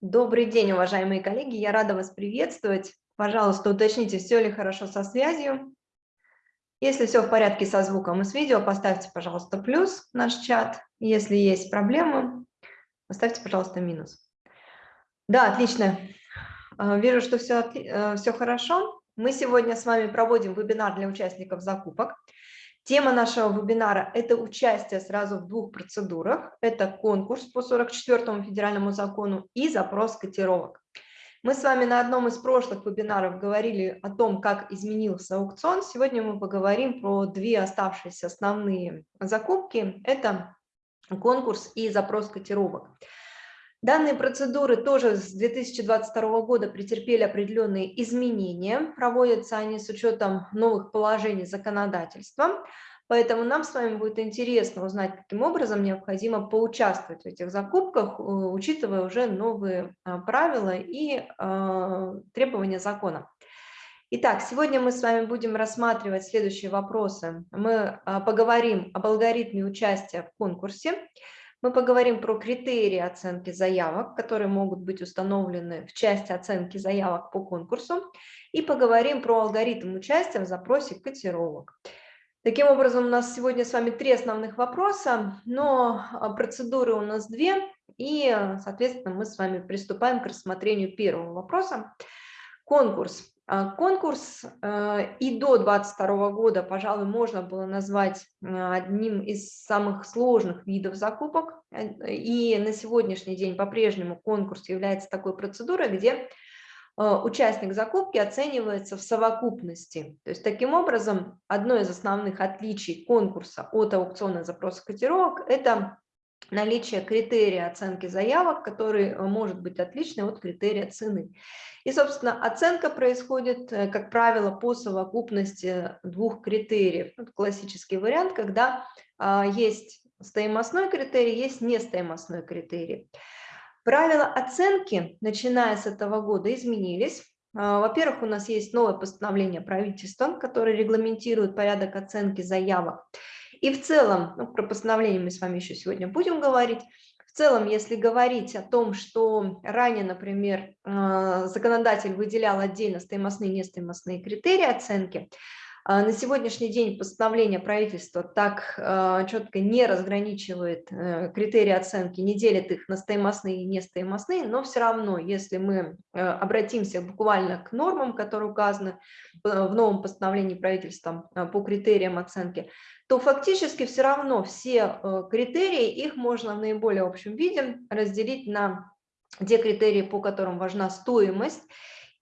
Добрый день, уважаемые коллеги, я рада вас приветствовать. Пожалуйста, уточните, все ли хорошо со связью. Если все в порядке со звуком и с видео, поставьте, пожалуйста, плюс в наш чат. Если есть проблемы, поставьте, пожалуйста, минус. Да, отлично. Э, вижу, что все, э, все хорошо. Мы сегодня с вами проводим вебинар для участников закупок. Тема нашего вебинара – это участие сразу в двух процедурах. Это конкурс по 44 федеральному закону и запрос котировок. Мы с вами на одном из прошлых вебинаров говорили о том, как изменился аукцион. Сегодня мы поговорим про две оставшиеся основные закупки. Это конкурс и запрос котировок. Данные процедуры тоже с 2022 года претерпели определенные изменения. Проводятся они с учетом новых положений законодательства. Поэтому нам с вами будет интересно узнать, каким образом необходимо поучаствовать в этих закупках, учитывая уже новые а, правила и а, требования закона. Итак, сегодня мы с вами будем рассматривать следующие вопросы. Мы а, поговорим об алгоритме участия в конкурсе, мы поговорим про критерии оценки заявок, которые могут быть установлены в части оценки заявок по конкурсу, и поговорим про алгоритм участия в запросе котировок. Таким образом, у нас сегодня с вами три основных вопроса, но а, процедуры у нас две, и, соответственно, мы с вами приступаем к рассмотрению первого вопроса. Конкурс. А, конкурс э, и до 2022 года, пожалуй, можно было назвать э, одним из самых сложных видов закупок. Э, и на сегодняшний день по-прежнему конкурс является такой процедурой, где участник закупки оценивается в совокупности. То есть таким образом одно из основных отличий конкурса от аукциона запроса котировок – это наличие критерия оценки заявок, который э, может быть отличный от критерия цены. И, собственно, оценка происходит, э, как правило, по совокупности двух критериев. Это классический вариант, когда а, есть стоимостной критерий, есть нестоимостной критерий. Правила оценки, начиная с этого года, изменились. А, во-первых, у нас есть новое постановление правительства, которое регламентирует порядок оценки заявок. И в целом, ну, про постановление мы с вами еще сегодня будем говорить, в целом, если говорить о том, что ранее, например, э, законодатель выделял отдельно стоимостные и нестоимостные критерии оценки, а, на сегодняшний день постановление правительства так а, четко не разграничивает э, критерии оценки, не делит их на стоимостные и нестоимостные, но все равно, если мы э, обратимся буквально к нормам, которые указаны в новом постановлении правительства а, по критериям оценки, то фактически все равно все э, критерии, их можно в наиболее общем виде разделить на те критерии, по которым важна стоимость,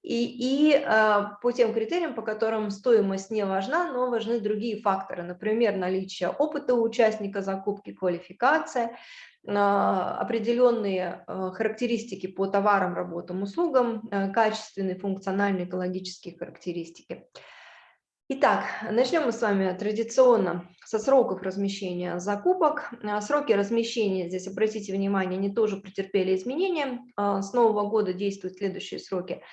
и, и э, по тем критериям, по которым стоимость не важна, но важны другие факторы, например, наличие опыта у участника закупки, квалификация, э, определенные характеристики по товарам, работам, услугам, качественные, функциональные, экологические характеристики. Итак, начнем мы с вами традиционно со сроков размещения закупок. Э, сроки размещения, здесь обратите внимание, они тоже претерпели изменения. Э, с нового года действуют следующие сроки.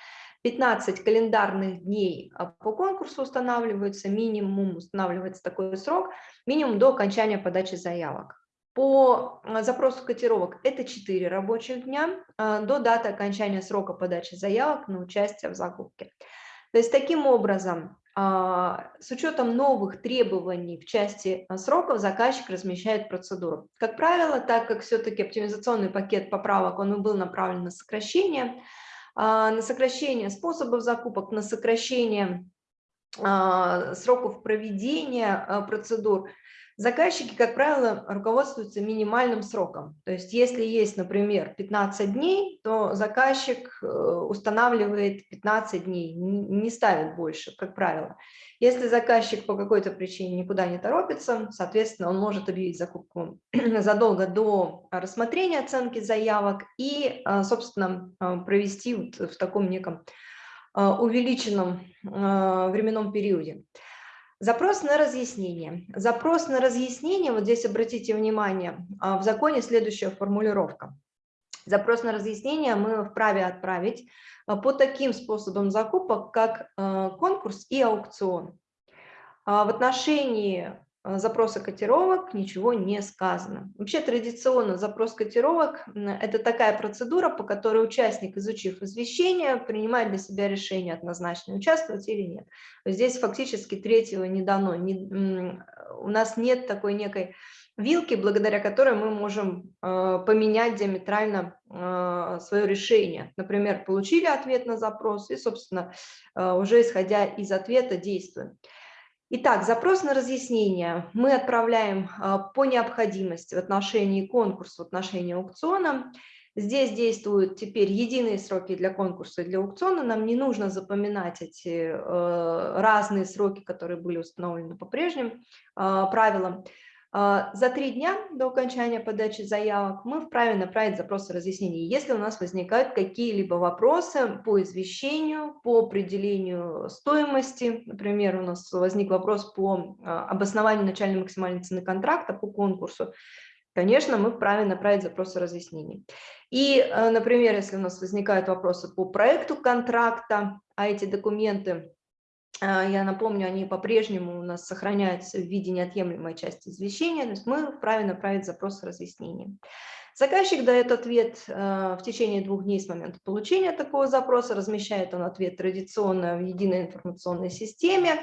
15 календарных дней а, по конкурсу устанавливается, минимум устанавливается такой срок, минимум до окончания подачи заявок. По а, запросу котировок это 4 рабочих дня а, до даты окончания срока подачи заявок на участие в закупке. То есть таким образом, с учетом новых требований в части сроков заказчик размещает процедуру. Как правило, так как все-таки оптимизационный пакет поправок он был направлен на сокращение, а, на сокращение способов закупок, на сокращение а, сроков проведения а, процедур, заказчики, как правило, руководствуются минимальным сроком. То есть если есть, например, 15 дней, то заказчик э, устанавливает 15 дней, не ставит больше, как правило. Если заказчик по какой-то причине никуда не торопится, соответственно, он может объявить закупку задолго до рассмотрения оценки заявок и, а, собственно, а, провести в таком неком увеличенном временном периоде. Запрос на разъяснение. Запрос на разъяснение, вот здесь обратите внимание, в законе следующая формулировка. Запрос на разъяснение мы вправе отправить а, по таким способам закупок, как а, конкурс и аукцион. А, в отношении запроса котировок ничего не сказано. Вообще традиционно запрос котировок – это такая процедура, по которой участник, изучив извещение, принимает для себя решение однозначно, участвовать или нет. Здесь фактически третьего не дано. Не, у нас нет такой некой вилки, благодаря которой мы можем э, поменять диаметрально э, свое решение. Например, получили ответ на запрос и, собственно, э, уже исходя из ответа действуем. Итак, запрос на разъяснение мы отправляем по необходимости в отношении конкурса, в отношении аукциона. Здесь действуют теперь единые сроки для конкурса и для аукциона. Нам не нужно запоминать эти разные сроки, которые были установлены по прежним правилам. А, за три дня до окончания подачи заявок мы вправе направить запросы разъяснений, если у нас возникают какие-либо вопросы по извещению, по определению стоимости. Например, у нас возник вопрос по а, обоснованию начальной максимальной цены контракта по конкурсу. Конечно, мы вправе направить запросы разъяснений. И, а, например, если у нас возникают вопросы по проекту контракта, а эти документы я напомню, они по-прежнему у нас сохраняются в виде неотъемлемой части извещения, то есть мы вправе направить запрос с разъяснением. Заказчик дает ответ а, в течение двух дней с момента получения такого запроса, размещает он ответ традиционно в единой информационной системе, а,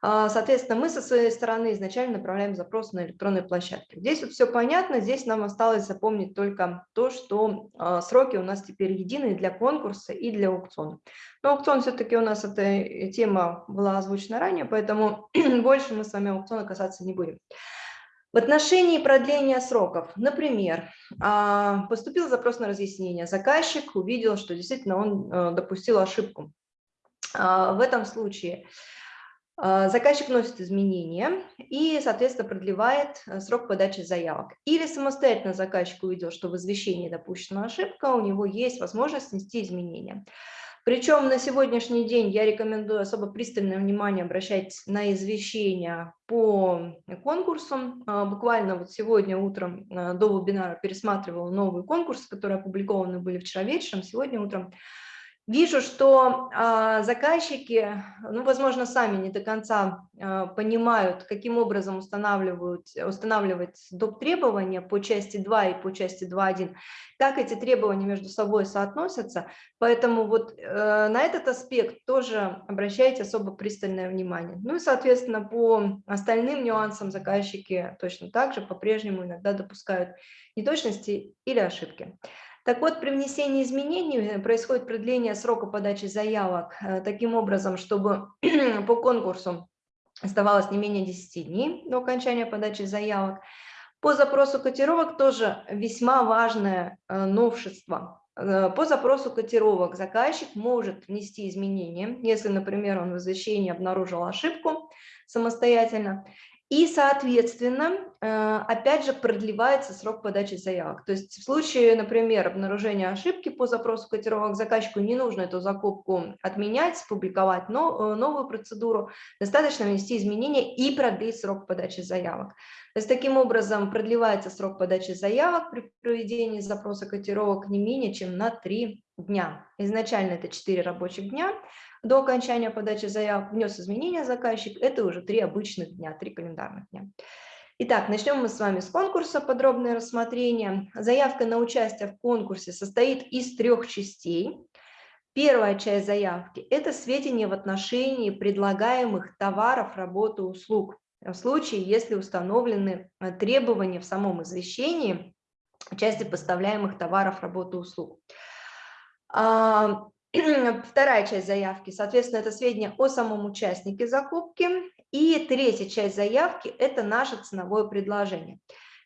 соответственно, мы со своей стороны изначально направляем запрос на электронной площадке. Здесь вот все понятно, здесь нам осталось запомнить только то, что а, сроки у нас теперь единые для конкурса и для аукциона. Но аукцион все-таки у нас эта э, тема была озвучена ранее, поэтому больше мы с вами аукциона касаться не будем. В отношении продления сроков, например, а, поступил запрос на разъяснение, заказчик увидел, что действительно он э, допустил ошибку. В этом случае а, заказчик вносит изменения и, соответственно, продлевает э, срок подачи заявок. Или самостоятельно заказчик увидел, что в извещении допущена ошибка, у него есть возможность внести изменения. Причем на сегодняшний день я рекомендую особо пристальное внимание обращать на извещения по конкурсам. А, буквально вот сегодня утром э, до вебинара пересматривала новые конкурсы, которые опубликованы были вчера вечером, сегодня утром. Вижу, что э, заказчики, ну, возможно, сами не до конца э, понимают, каким образом устанавливают, устанавливать доп. требования по части 2 и по части 2.1, как эти требования между собой соотносятся. Поэтому вот э, на этот аспект тоже обращайте особо пристальное внимание. Ну и, соответственно, по остальным нюансам заказчики точно так же по-прежнему иногда допускают неточности или ошибки. Так вот, при внесении изменений э, происходит продление срока подачи заявок э, таким образом, чтобы по конкурсу оставалось не менее 10 дней до окончания подачи заявок. По запросу котировок тоже весьма важное э, новшество. По запросу котировок заказчик может внести изменения, если, например, он в извещении обнаружил ошибку самостоятельно, и, соответственно, э, опять же продлевается срок подачи заявок. То есть в случае, например, обнаружения ошибки по запросу котировок заказчику не нужно эту закупку отменять, публиковать э, новую процедуру, достаточно внести изменения и продлить срок подачи заявок. То есть таким образом продлевается срок подачи заявок при проведении запроса котировок не менее чем на 3 дня. Изначально это 4 рабочих дня, до окончания подачи заявок внес изменения заказчик, это уже три обычных дня, три календарных дня. Итак, начнем мы с вами с конкурса, подробное рассмотрение. Заявка на участие в конкурсе состоит из трех частей. Первая часть заявки – это сведения в отношении предлагаемых товаров, работы, услуг. В случае, если установлены э, требования в самом извещении части поставляемых товаров, работы, услуг. Вторая часть заявки, соответственно, это сведения о самом участнике закупки. И третья часть заявки – это наше ценовое предложение.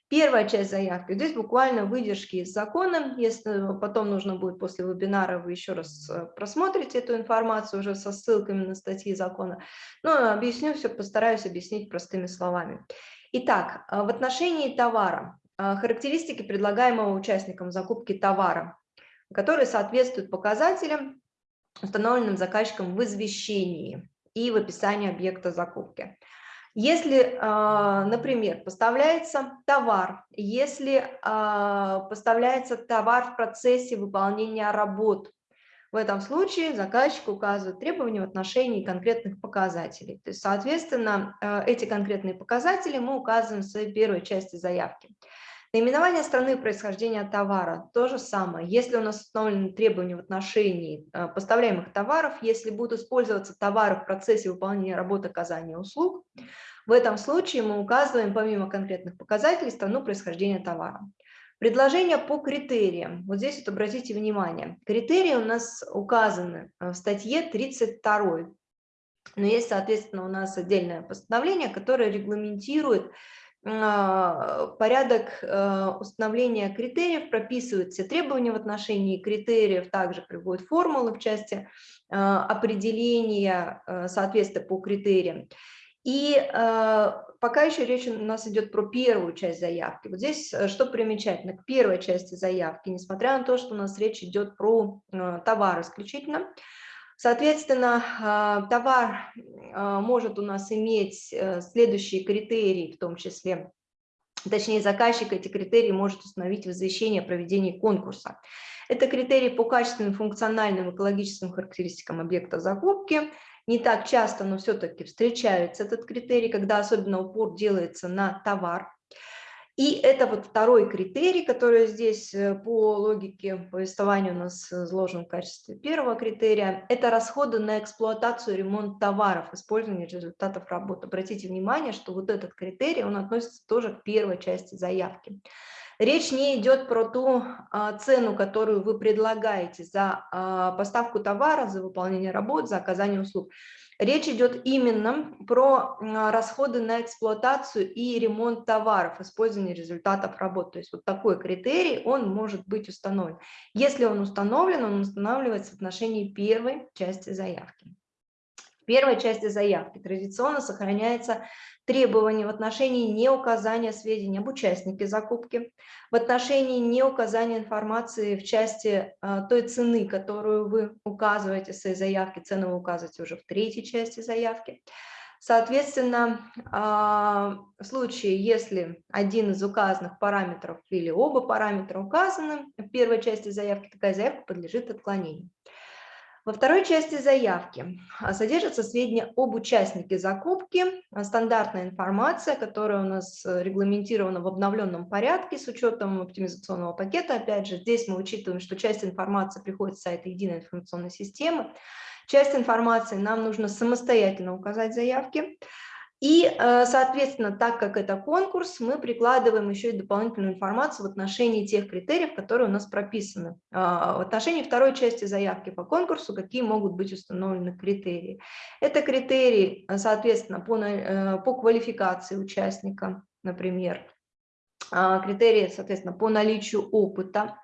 Первая часть заявки, здесь буквально выдержки из закона, если потом нужно будет после вебинара, вы еще раз э, просмотрите эту информацию уже со ссылками на статьи закона. Но объясню все, постараюсь объяснить простыми словами. Итак, э, в отношении товара, э, характеристики предлагаемого участникам закупки товара которые соответствуют показателям, установленным заказчиком в извещении и в описании объекта закупки. Если, а, например, поставляется товар, если а, поставляется товар в процессе выполнения работ, В этом случае заказчик указывает требования в отношении конкретных показателей. То есть, соответственно, э, эти конкретные показатели мы указываем в своей первой части заявки. Наименование страны происхождения товара – то же самое. Если у нас установлены требования в отношении э, поставляемых товаров, если будут использоваться товары в процессе выполнения работы оказания услуг, в этом случае мы указываем помимо конкретных показателей страну происхождения товара. Предложения по критериям. Вот здесь вот обратите внимание. Критерии у нас указаны э, в статье 32. Но есть, соответственно, у нас отдельное постановление, которое регламентирует порядок э, установления критериев, прописывают все требования в отношении критериев, также приводят формулы в части э, определения э, соответствия по критериям. И пока еще речь у нас идет про первую часть заявки. Вот здесь что примечательно, к первой части заявки, несмотря на то, что у нас речь идет про товар исключительно, Соответственно, а, товар а, может у нас иметь э, следующие критерии, в том числе, точнее заказчик эти критерии может установить в извещении о проведении конкурса. Это критерии по качественным, функциональным, экологическим характеристикам объекта закупки. Не так часто, но все-таки встречается этот критерий, когда особенно упор делается на товар. И это вот второй критерий, который здесь э, по логике повествования у нас изложен в качестве первого критерия. Это расходы на эксплуатацию, ремонт товаров, использование результатов работы. Обратите внимание, что вот этот критерий, он относится тоже к первой части заявки. Речь не идет про ту а, цену, которую вы предлагаете за а, поставку товара, за выполнение работ, за оказание услуг. Речь идет именно про расходы на эксплуатацию и ремонт товаров, использование результатов работ. То есть вот такой критерий, он может быть установлен. Если он установлен, он устанавливается в отношении первой части заявки. В первой части заявки традиционно сохраняется требование в отношении неуказания сведений об участнике закупки, в отношении неуказания информации в части а, той цены, которую вы указываете в своей заявке, цену вы указываете уже в третьей части заявки. Соответственно, а, в случае, если один из указанных параметров или оба параметра указаны в первой части заявки, такая заявка подлежит отклонению. Во второй части заявки а, содержатся сведения об участнике закупки, а, стандартная информация, которая у нас э, регламентирована в обновленном порядке с учетом оптимизационного пакета. Опять же, здесь мы учитываем, что часть информации приходит с сайта единой информационной системы, часть информации нам нужно самостоятельно указать в заявке. И, э, соответственно, так как это конкурс, мы прикладываем еще и дополнительную информацию в отношении тех критериев, которые у нас прописаны. А, в отношении второй части заявки по конкурсу, какие могут быть установлены критерии. Это критерии, соответственно, по, э, по квалификации участника, например, критерии, соответственно, по наличию опыта,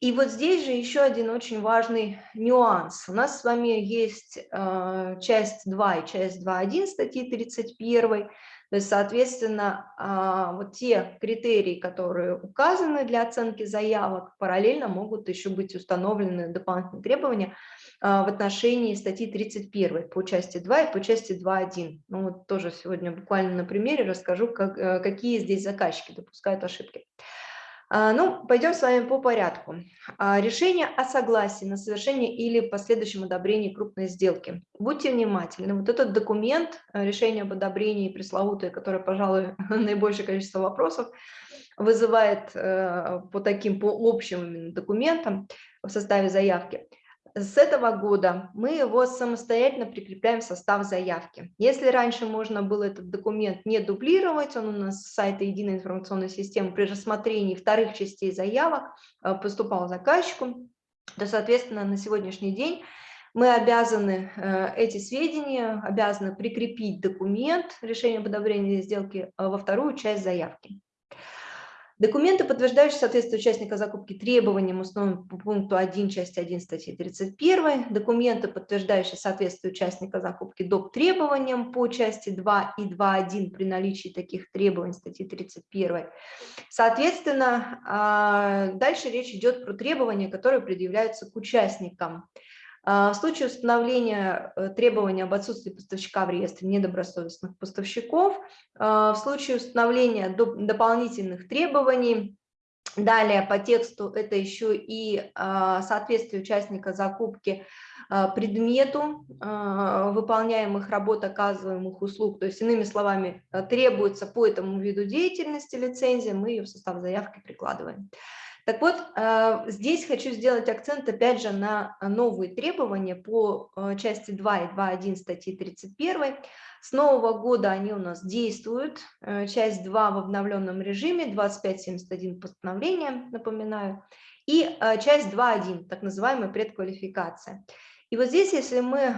и вот здесь же еще один очень важный нюанс. У нас с вами есть э, часть 2 и часть 2.1 статьи 31. То есть, соответственно, э, вот те критерии, которые указаны для оценки заявок, параллельно могут еще быть установлены дополнительные требования э, в отношении статьи 31 по части 2 и по части 2.1. Ну вот тоже сегодня буквально на примере расскажу, как, э, какие здесь заказчики допускают ошибки. Ну, пойдем с вами по порядку. А, решение о согласии на совершение или последующем одобрении крупной сделки. Будьте внимательны. Вот этот документ, э, решение об одобрении пресловутое, которое, пожалуй, наибольшее количество вопросов вызывает э, по таким, по общим документам в составе заявки – с этого года мы его самостоятельно прикрепляем в состав заявки. Если раньше можно было этот документ не дублировать, он у нас с сайта единой информационной системы при рассмотрении вторых частей заявок э, поступал заказчику, то, соответственно, на сегодняшний день мы обязаны э, эти сведения, обязаны прикрепить документ решения об сделки э, во вторую часть заявки. Документы, подтверждающие соответствие участника закупки требованиям, установленным по пункту 1 части 1 статьи 31. Документы, подтверждающие соответствие участника закупки доп. требованиям по части 2 и 2.1 при наличии таких требований статьи 31. Соответственно, а, дальше речь идет про требования, которые предъявляются к участникам. А, в случае установления э, требования об отсутствии поставщика в реестре недобросовестных поставщиков, а, в случае установления дополнительных требований Далее по тексту это еще и соответствие участника закупки предмету выполняемых работ, оказываемых услуг. То есть, иными словами, требуется по этому виду деятельности лицензия, мы ее в состав заявки прикладываем. Так вот, э, здесь хочу сделать акцент опять же на новые требования по э, части 2 и 2.1 статьи 31. С нового года они у нас действуют. Э, часть 2 в обновленном режиме, 2571 постановление, напоминаю, и часть 2.1, так называемая предквалификация. И вот здесь, если мы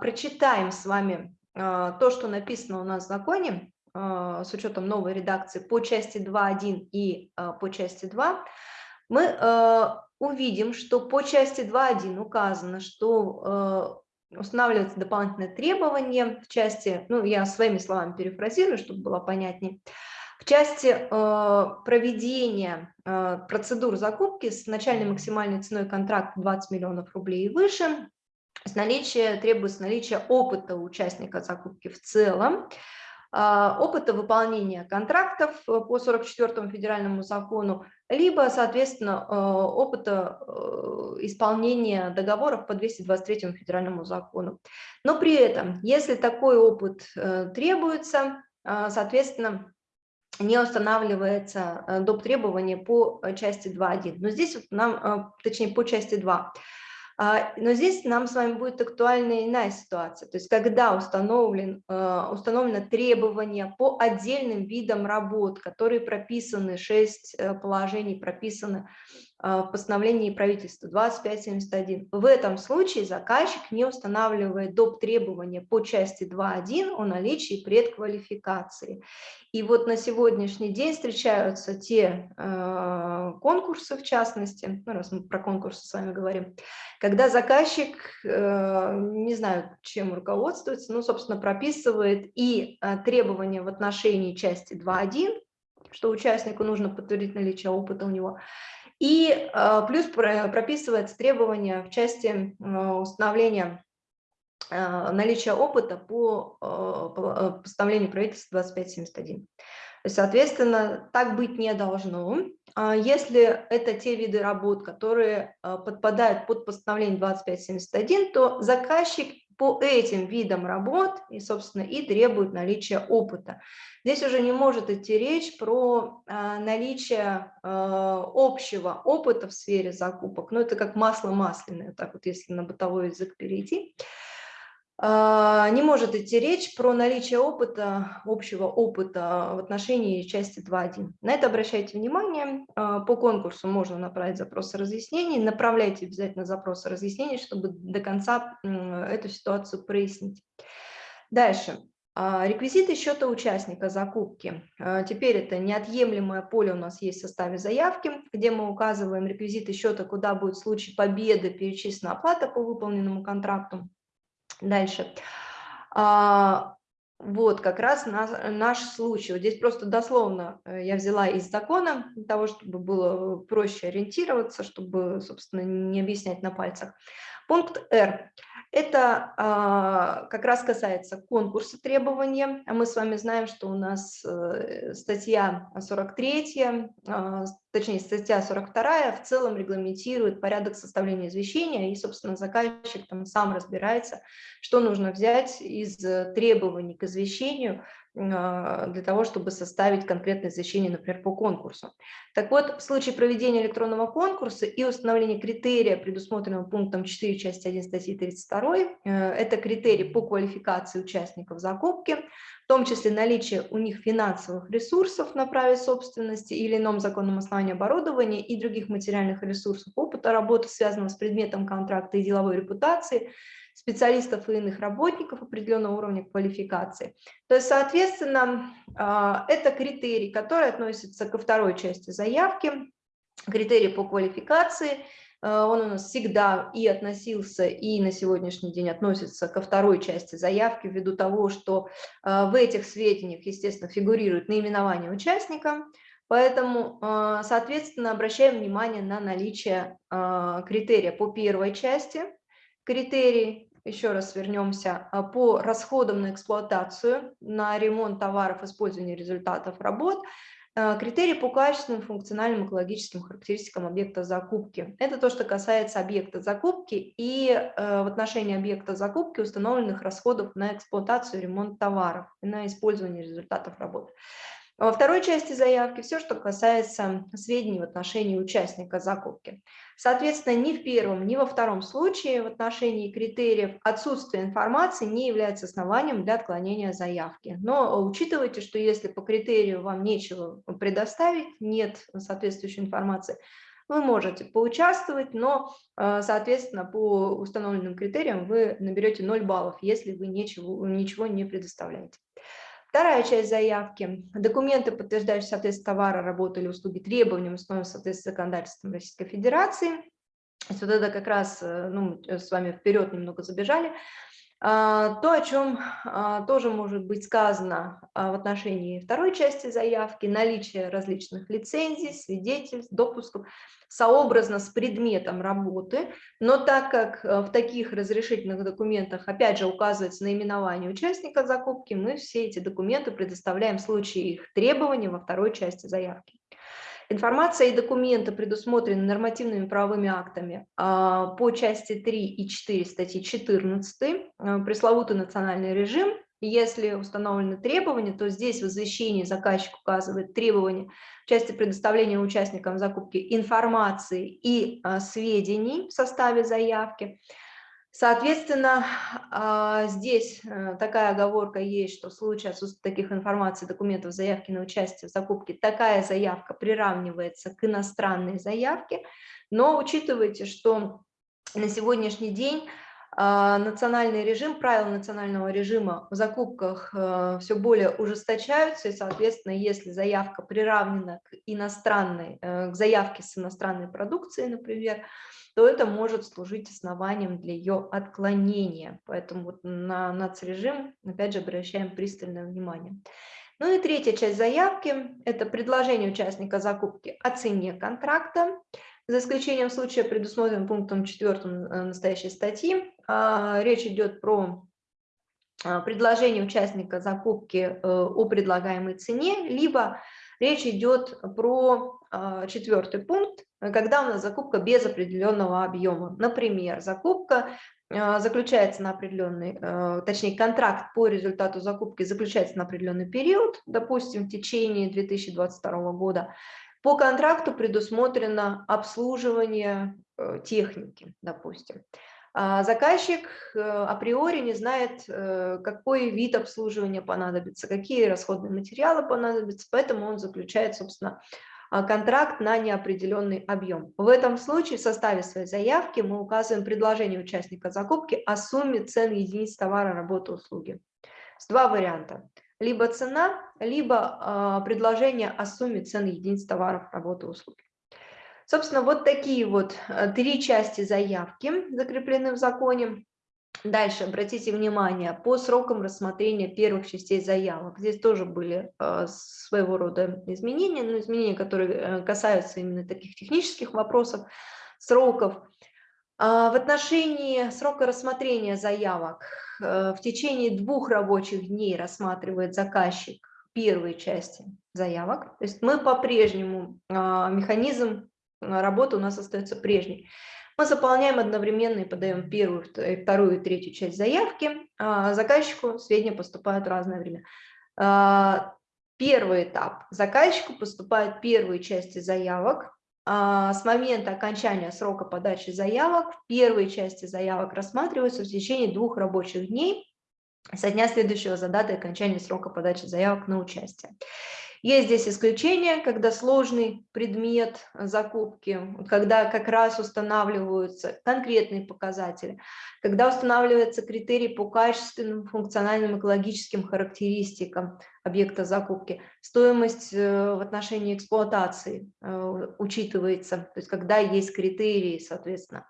прочитаем с вами то, что написано у нас в законе, с учетом новой редакции по части 2.1 и по части 2, мы э, увидим, что по части 2.1 указано, что э, устанавливаются дополнительные требования в части, ну, я своими словами перефразирую, чтобы было понятнее, в части э, проведения э, процедур закупки с начальной максимальной ценой контракта 20 миллионов рублей и выше, с наличия, требуется наличие опыта участника закупки в целом, опыта выполнения контрактов э, по 44 федеральному закону, либо, соответственно, э, опыта э, исполнения договоров по 223 федеральному закону. Но при этом, если такой опыт требуется, соответственно, не устанавливается доп. требования по части 2.1. Но здесь вот нам, точнее, по части 2. А, но здесь нам с вами будет актуальна иная ситуация, то есть когда установлен, а, установлено требование по отдельным видам работ, которые прописаны, 6 э, положений прописаны в постановлении правительства 2571. В этом случае заказчик не устанавливает доп. требования по части 2.1 о наличии предквалификации. И вот на сегодняшний день встречаются те э, конкурсы, в частности, ну, раз мы про конкурсы с вами говорим, когда заказчик, э, не знаю, чем руководствуется, ну, собственно, прописывает и э, требования в отношении части 2.1, что участнику нужно подтвердить наличие опыта у него, и э, плюс прописывается требования в части э, установления э, наличия опыта по постановлению правительства 2571. Соответственно, так быть не должно. А если это те виды работ, которые подпадают под постановление 2571, то заказчик по этим видам работ и, собственно, и требует наличия опыта. Здесь уже не может идти речь про а, наличие а, общего опыта в сфере закупок, но это как масло масляное, так вот если на бытовой язык перейти. А, не может идти речь про наличие опыта, общего опыта в отношении части 2.1. На это обращайте внимание. А, по конкурсу можно направить запросы разъяснений. Направляйте обязательно запросы разъяснений, чтобы до конца эту ситуацию прояснить. Дальше. А, реквизиты счета участника закупки. Теперь это неотъемлемое поле у нас есть в составе заявки, где мы указываем реквизиты счета, куда будет в случае победы перечислена оплата по выполненному контракту. Дальше. А, вот как раз наш, наш случай. Вот здесь просто дословно э, я взяла из закона, для того, чтобы было проще ориентироваться, чтобы, собственно, не объяснять на пальцах. Пункт R. Это а, как раз касается конкурса требования. Мы с вами знаем, что у нас э, статья 43, а, точнее статья 42 в целом регламентирует порядок составления извещения, и, собственно, заказчик там сам разбирается, что нужно взять из требований к извещению а, для того, чтобы составить конкретное извещение, например, по конкурсу. Так вот, в случае проведения электронного конкурса и установления критерия, предусмотренного пунктом 4 части 1 статьи 32, э, это критерий по квалификации участников закупки, в том числе наличие у них финансовых ресурсов на праве собственности или ином законном основании оборудования и других материальных ресурсов, опыта работы, связанного с предметом контракта и деловой репутации, специалистов и иных работников определенного уровня квалификации. То есть, соответственно, а, это критерий, который относится ко второй части заявки, критерий по квалификации. А, он у нас всегда и относился, и на сегодняшний день относится ко второй части заявки, ввиду того, что а, в этих сведениях, естественно, фигурирует наименование участника, Поэтому, соответственно, обращаем внимание на наличие критерия по первой части, критерий, еще раз вернемся, а, по расходам на эксплуатацию, на ремонт товаров, использование результатов работ, Э, критерии по качественным, функциональным, экологическим характеристикам объекта закупки. Это то, что касается объекта закупки и э, в отношении объекта закупки установленных расходов на эксплуатацию ремонт товаров на использование результатов работы. Во второй части заявки все, что касается сведений в отношении участника закупки. Соответственно, ни в первом, ни во втором случае в отношении критериев отсутствие информации не является основанием для отклонения заявки. Но учитывайте, что если по критерию вам нечего предоставить, нет соответствующей информации, вы можете поучаствовать, но, э, соответственно, по установленным критериям вы наберете 0 баллов, если вы ничего, ничего не предоставляете. Вторая часть заявки. Документы, подтверждающие соответствие товара, работы или услуги требованиям, установленным соответствии законодательством Российской Федерации. То есть вот это как раз, э, ну, с вами вперед немного забежали. А, то, о чем а, тоже может быть сказано а, в отношении второй части заявки, наличие различных лицензий, свидетельств, допусков, сообразно с предметом работы, но так как в таких разрешительных документах, опять же, указывается наименование участника закупки, мы все эти документы предоставляем в случае их требования во второй части заявки. Информация и документы предусмотрены нормативными правовыми актами а, по части 3 и 4 статьи 14, а, пресловутый национальный режим. Если установлены требования, то здесь в извещении заказчик указывает требования в части предоставления участникам закупки информации и а, сведений в составе заявки. Соответственно, а, здесь э, такая оговорка есть, что в случае отсутствия таких информаций, документов, заявки на участие в закупке, такая заявка приравнивается к иностранной заявке, но учитывайте, что на сегодняшний день а, национальный режим, правила национального режима в закупках э, все более ужесточаются, и, соответственно, если заявка приравнена к иностранной, э, к заявке с иностранной продукцией, например, то это может служить основанием для ее отклонения. Поэтому вот на нацрежим, опять же, обращаем пристальное внимание. Ну и третья часть заявки – это предложение участника закупки о цене контракта, за исключением случая, предусмотренным пунктом 4 э, настоящей статьи. А, речь идет про а, предложение участника закупки э, о предлагаемой цене, либо речь идет про а, четвертый пункт, когда у нас закупка без определенного объема. Например, закупка а, заключается на определенный, а, точнее контракт по результату закупки заключается на определенный период, допустим, в течение 2022 года. По контракту предусмотрено обслуживание э, техники, допустим. Заказчик э, априори не знает, э, какой вид обслуживания понадобится, какие расходные материалы понадобятся, поэтому он заключает, собственно, а, контракт на неопределенный объем. В этом случае в составе своей заявки мы указываем предложение участника закупки о сумме цен единиц товара, работы, услуги. С два варианта. Либо цена, либо э, предложение о сумме цен единиц товаров, работы, услуги. Собственно, вот такие вот э, три части заявки закреплены в законе. Дальше, обратите внимание, по срокам рассмотрения первых частей заявок. Здесь тоже были э, своего рода изменения, но изменения, которые э, касаются именно таких технических вопросов, сроков. А, в отношении срока рассмотрения заявок в течение двух рабочих дней рассматривает заказчик первые части заявок. То есть мы по-прежнему, а, механизм работы у нас остается прежний. Мы заполняем одновременно и подаем первую, вторую и третью часть заявки. А, заказчику сведения поступают в разное время. А, первый этап. Заказчику поступают первые части заявок. А, с момента окончания срока подачи заявок первые части заявок рассматриваются в течение двух рабочих дней со дня следующего за датой окончания срока подачи заявок на участие. Есть здесь исключения, когда сложный предмет закупки, когда как раз устанавливаются конкретные показатели, когда устанавливается критерий по качественным, функциональным, экологическим характеристикам объекта закупки, стоимость э, в отношении эксплуатации э, учитывается, то есть когда есть критерии, соответственно.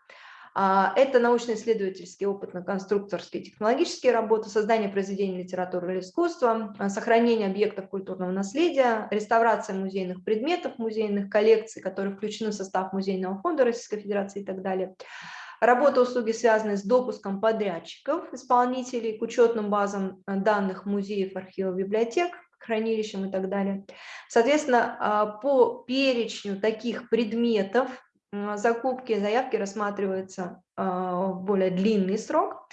А, это научно-исследовательские, опытно-конструкторские, технологические работы, создание произведений литературы или искусства, а, сохранение объектов культурного наследия, реставрация музейных предметов, музейных коллекций, которые включены в состав Музейного фонда Российской Федерации и так далее. Работа услуги, связанные с допуском подрядчиков, исполнителей к учетным базам данных музеев, архивов, библиотек, хранилищем и так далее. Соответственно, а, по перечню таких предметов закупки заявки рассматриваются а, в более длинный срок,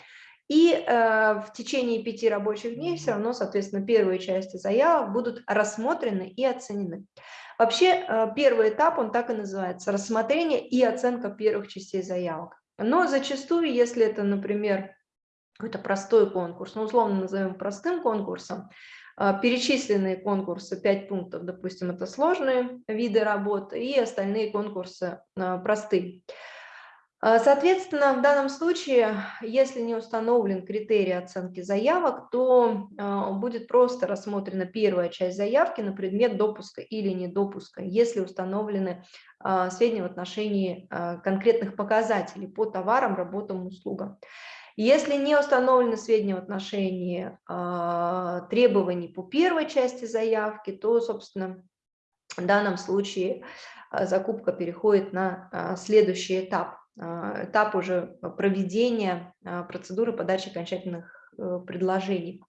и э, в течение пяти рабочих дней все равно, соответственно, первые части заявок будут рассмотрены и оценены. Вообще, э, первый этап, он так и называется, рассмотрение и оценка первых частей заявок. Но зачастую, если это, например, какой-то простой конкурс, ну, условно назовем простым конкурсом, перечисленные конкурсы, 5 пунктов, допустим, это сложные виды работы, и остальные конкурсы э, простые. А, соответственно, в данном случае, если не установлен критерий оценки заявок, то а, будет просто рассмотрена первая часть заявки на предмет допуска или недопуска, если установлены а, сведения в отношении конкретных показателей по товарам, работам, услугам. Если не установлены сведения в отношении требований по первой части заявки, то, собственно, в данном случае закупка переходит на следующий этап. А, этап уже проведения а, процедуры подачи окончательных э, предложений.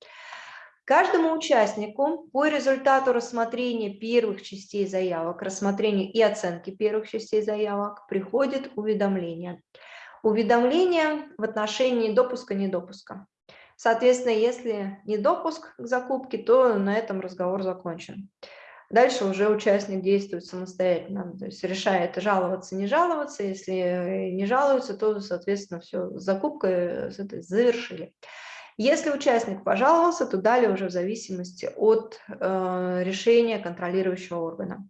Каждому участнику по результату рассмотрения первых частей заявок, рассмотрения и оценки первых частей заявок приходит уведомление. Уведомление в отношении допуска-недопуска. Соответственно, если не допуск к закупке, то на этом разговор закончен. Дальше уже участник действует самостоятельно, то есть решает жаловаться, не жаловаться. Если не жалуются, то, соответственно, все, закупка завершили. Если участник пожаловался, то далее уже в зависимости от э, решения контролирующего органа.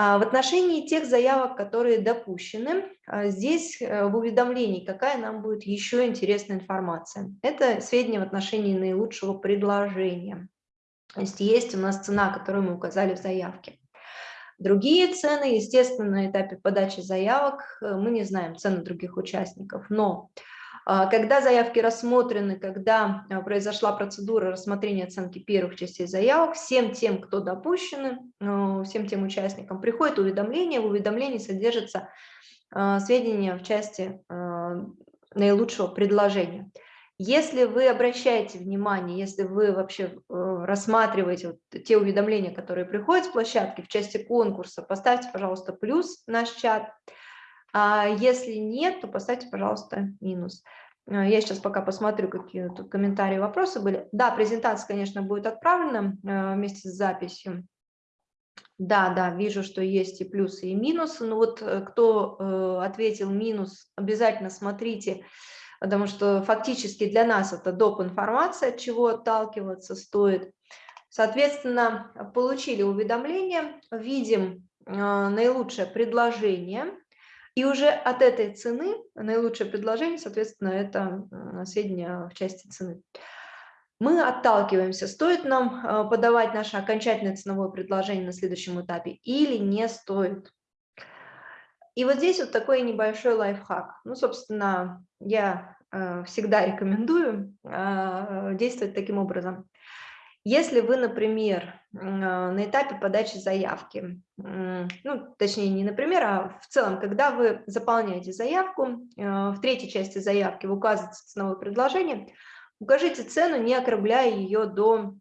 А в отношении тех заявок, которые допущены, а, здесь э, в уведомлении какая нам будет еще интересная информация. Это сведения в отношении наилучшего предложения. То есть есть у нас цена, которую мы указали в заявке. Другие цены, естественно, на этапе подачи заявок э, мы не знаем цены других участников, но когда заявки рассмотрены, когда а, произошла процедура рассмотрения оценки первых частей заявок, всем тем, кто допущены, э, всем тем участникам приходит уведомление, в уведомлении содержатся а, сведения в части наилучшего предложения. Если вы обращаете внимание, если вы вообще э, рассматриваете вот те уведомления, которые приходят с площадки в части конкурса, поставьте, пожалуйста, плюс в наш чат. А если нет, то поставьте, пожалуйста, минус. Э, я сейчас пока посмотрю, какие тут комментарии, вопросы были. Да, презентация, конечно, будет отправлена э, вместе с записью. Да, да, вижу, что есть и плюсы, и минусы. Но вот кто ответил минус, обязательно смотрите потому что фактически для нас это доп. информация, от чего отталкиваться стоит. Соответственно, получили уведомление, видим наилучшее предложение, и уже от этой цены, наилучшее предложение, соответственно, это сведения в части цены. Мы отталкиваемся, стоит нам а, подавать наше окончательное ценовое предложение на следующем этапе или не стоит. И вот здесь вот такой небольшой лайфхак. Ну, собственно, я э, всегда рекомендую э, действовать таким образом. Если вы, например, э, на этапе подачи заявки, ну, точнее, не например, а в целом, когда вы заполняете заявку, в третьей части заявки вы указываете ценовое предложение, укажите цену, не округляя ее до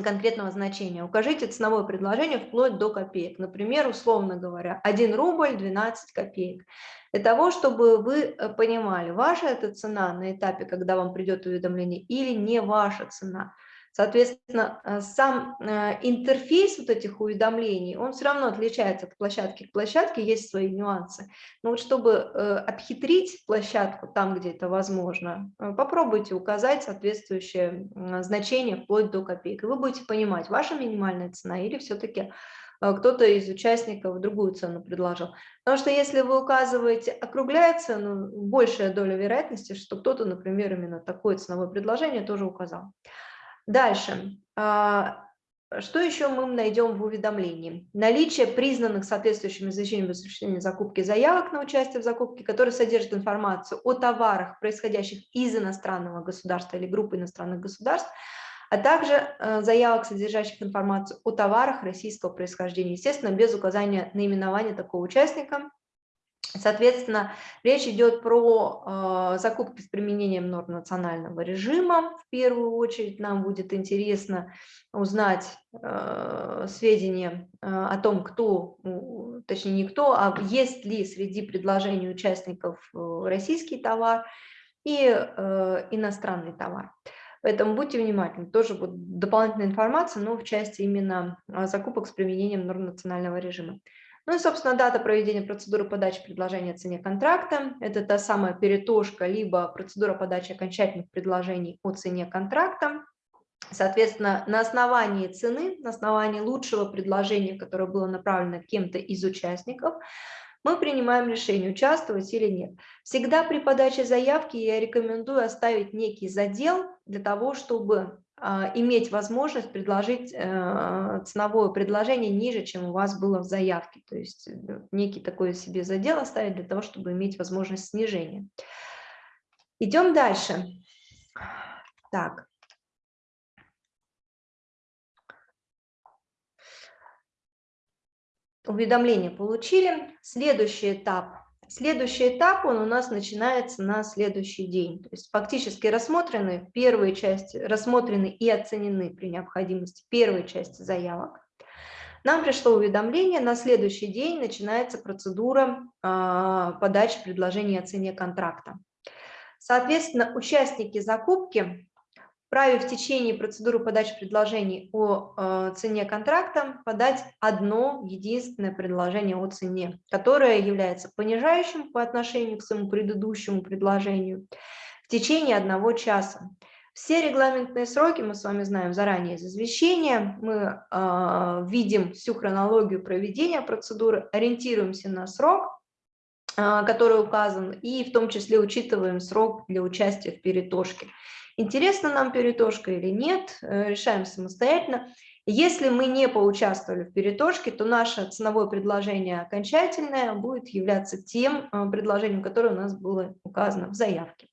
конкретного значения. Укажите ценовое предложение вплоть до копеек. Например, условно говоря, 1 рубль 12 копеек. Для того, чтобы вы э, понимали, ваша это цена на этапе, когда вам придет уведомление, или не ваша цена. Соответственно, э, сам э, интерфейс вот этих уведомлений, он все равно отличается от площадки к площадке, есть свои нюансы. Но вот чтобы обхитрить площадку там, где это возможно, попробуйте указать соответствующее значение вплоть до копеек. Вы будете понимать, ваша минимальная цена или все-таки кто-то из участников другую цену предложил. Потому что если вы указываете, округляя цену, большая доля вероятности, что кто-то, например, именно такое ценовое предложение тоже указал. Дальше. А, что еще мы найдем в уведомлении? Наличие признанных соответствующими изучением осуществления закупки заявок на участие в закупке, которые содержат информацию о товарах, происходящих из иностранного государства или группы иностранных государств, а также э, заявок, содержащих информацию о товарах российского происхождения, естественно, без указания наименования такого участника, Соответственно, речь идет про э, закупки с применением норм национального режима. В первую очередь нам будет интересно узнать э, сведения э, о том, кто, точнее не кто, а есть ли среди предложений участников э, российский товар и э, иностранный товар. Поэтому будьте внимательны, тоже будет дополнительная информация, но в части именно э, закупок с применением норм национального режима. Ну и, собственно, дата проведения процедуры подачи предложения о цене контракта. Это та самая перетошка, либо процедура подачи окончательных предложений о цене контракта. Соответственно, на основании цены, на основании лучшего предложения, которое было направлено кем-то из участников, мы принимаем решение, участвовать или нет. Всегда при подаче заявки я рекомендую оставить некий задел для того, чтобы иметь возможность предложить э, ценовое предложение ниже, чем у вас было в заявке. То есть э, некий такой себе задел оставить для того, чтобы иметь возможность снижения. Идем дальше. Так. Уведомление получили. Следующий этап Следующий этап, он у нас начинается на следующий день. То есть фактически рассмотрены первые части, рассмотрены и оценены при необходимости первые части заявок. Нам пришло уведомление, на следующий день начинается процедура э, подачи предложения о цене контракта. Соответственно, участники закупки вправе в течение процедуры подачи предложений о э, цене контракта подать одно единственное предложение о цене, которое является понижающим по отношению к своему предыдущему предложению в течение одного часа. Все регламентные сроки мы с вами знаем заранее из извещения, мы э, видим всю хронологию проведения процедуры, ориентируемся на срок, э, который указан, и в том числе учитываем срок для участия в перетошке. Интересна нам перетошка или нет, э, решаем самостоятельно. Если мы не поучаствовали в перетошке, то наше ценовое предложение окончательное будет являться тем э, предложением, которое у нас было указано в заявке.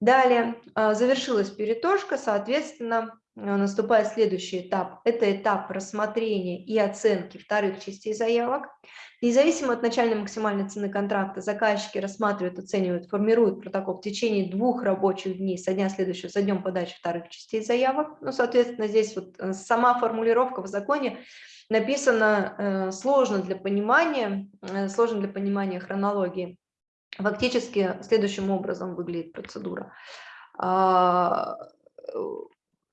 Далее э, завершилась перетошка, соответственно, наступает следующий этап. Это этап рассмотрения и оценки вторых частей заявок. Независимо от начальной максимальной цены контракта, заказчики рассматривают, оценивают, формируют протокол в течение двух рабочих дней со дня следующего, за днем подачи вторых частей заявок. Ну, соответственно, здесь вот э, сама формулировка в законе написана э, сложно для понимания, э, сложно для понимания хронологии. Фактически следующим образом выглядит процедура а,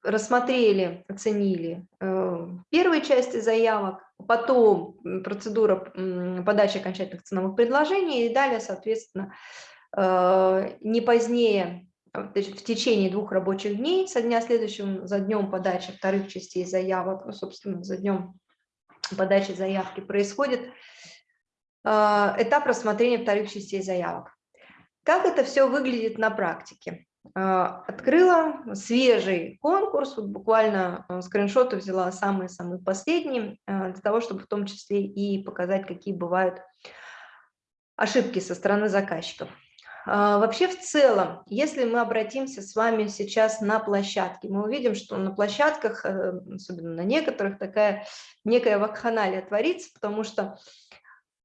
рассмотрели, оценили э, первые части заявок, потом процедура подачи окончательных ценовых предложений и далее, соответственно, э, не позднее в течение двух рабочих дней со дня следующего за днем подачи вторых частей заявок, ну, собственно, за днем подачи заявки происходит э, этап рассмотрения вторых частей заявок. Как это все выглядит на практике? А, открыла свежий конкурс, вот буквально а, скриншоты взяла самые-самые последние, а, для того, чтобы в том числе и показать, какие бывают ошибки со стороны заказчиков. Вообще в целом, если мы обратимся с вами сейчас на площадки, мы увидим, что на площадках, э, особенно на некоторых, такая некая вакханалия творится, потому что а,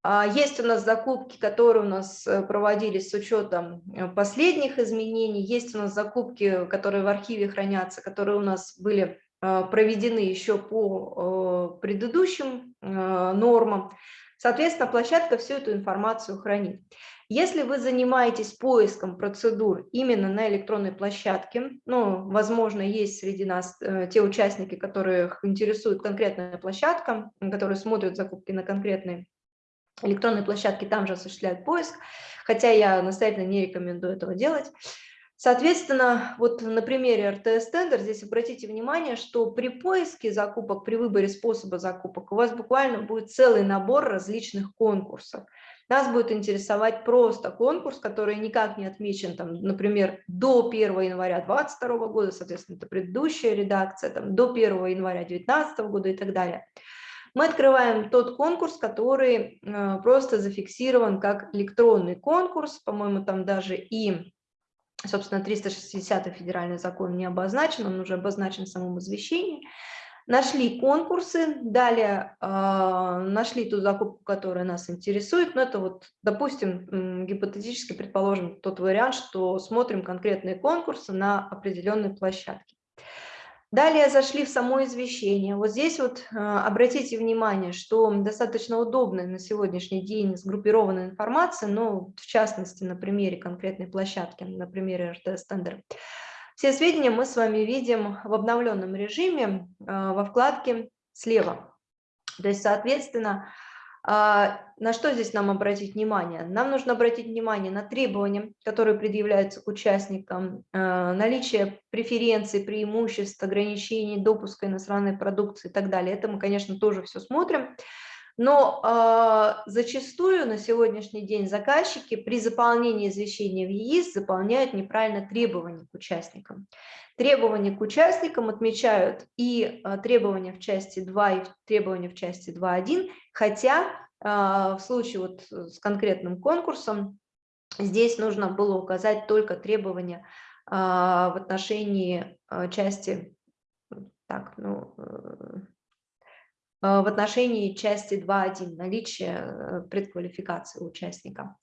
есть у нас закупки, которые у нас э, проводились с учетом э, последних изменений, есть у нас закупки, которые в архиве хранятся, которые у нас были э, проведены еще по предыдущим нормам. Соответственно, площадка всю эту информацию хранит. Если вы занимаетесь поиском процедур именно на электронной площадке, ну, возможно, есть среди нас те участники, которых интересует конкретная площадка, которые смотрят закупки на конкретные электронные площадки там же осуществляют поиск, хотя я настоятельно не рекомендую этого делать. Соответственно, вот на примере РТС Тендер здесь обратите внимание, что при поиске закупок, при выборе способа закупок у вас буквально будет целый набор различных конкурсов. Нас будет интересовать просто конкурс, который никак не отмечен, там, например, до 1 января 2022 года, соответственно, это предыдущая редакция, там, до 1 января 2019 года и так далее мы открываем тот конкурс, который э, просто зафиксирован как электронный конкурс, по-моему, там даже и, собственно, 360 федеральный закон не обозначен, он уже обозначен в самом извещении. Нашли конкурсы, далее э, нашли ту закупку, которая нас интересует. Но это вот, допустим, гипотетически предположим тот вариант, что смотрим конкретные конкурсы на определенной площадке. Далее зашли в само извещение. Вот здесь вот э, обратите внимание, что достаточно удобная на сегодняшний день сгруппированная информация, но в частности на примере конкретной площадки, на примере РТС Тендер. Все сведения мы с вами видим в обновленном режиме э, во вкладке слева. То есть, соответственно, на что здесь нам обратить внимание? Нам нужно обратить внимание на требования, которые предъявляются к участникам, э, наличие преференций, преимуществ, ограничений, допуска иностранной продукции и так далее. Это мы, конечно, тоже все смотрим. Но э, зачастую на сегодняшний день заказчики при заполнении извещения в ЕИС заполняют неправильно требования к участникам. Требования к участникам отмечают и э, требования в части 2, и требования в части 2.1, хотя э, в случае вот с конкретным конкурсом здесь нужно было указать только требования э, в отношении э, части так, ну, э, в отношении части 2.1 наличие э, предквалификации участника.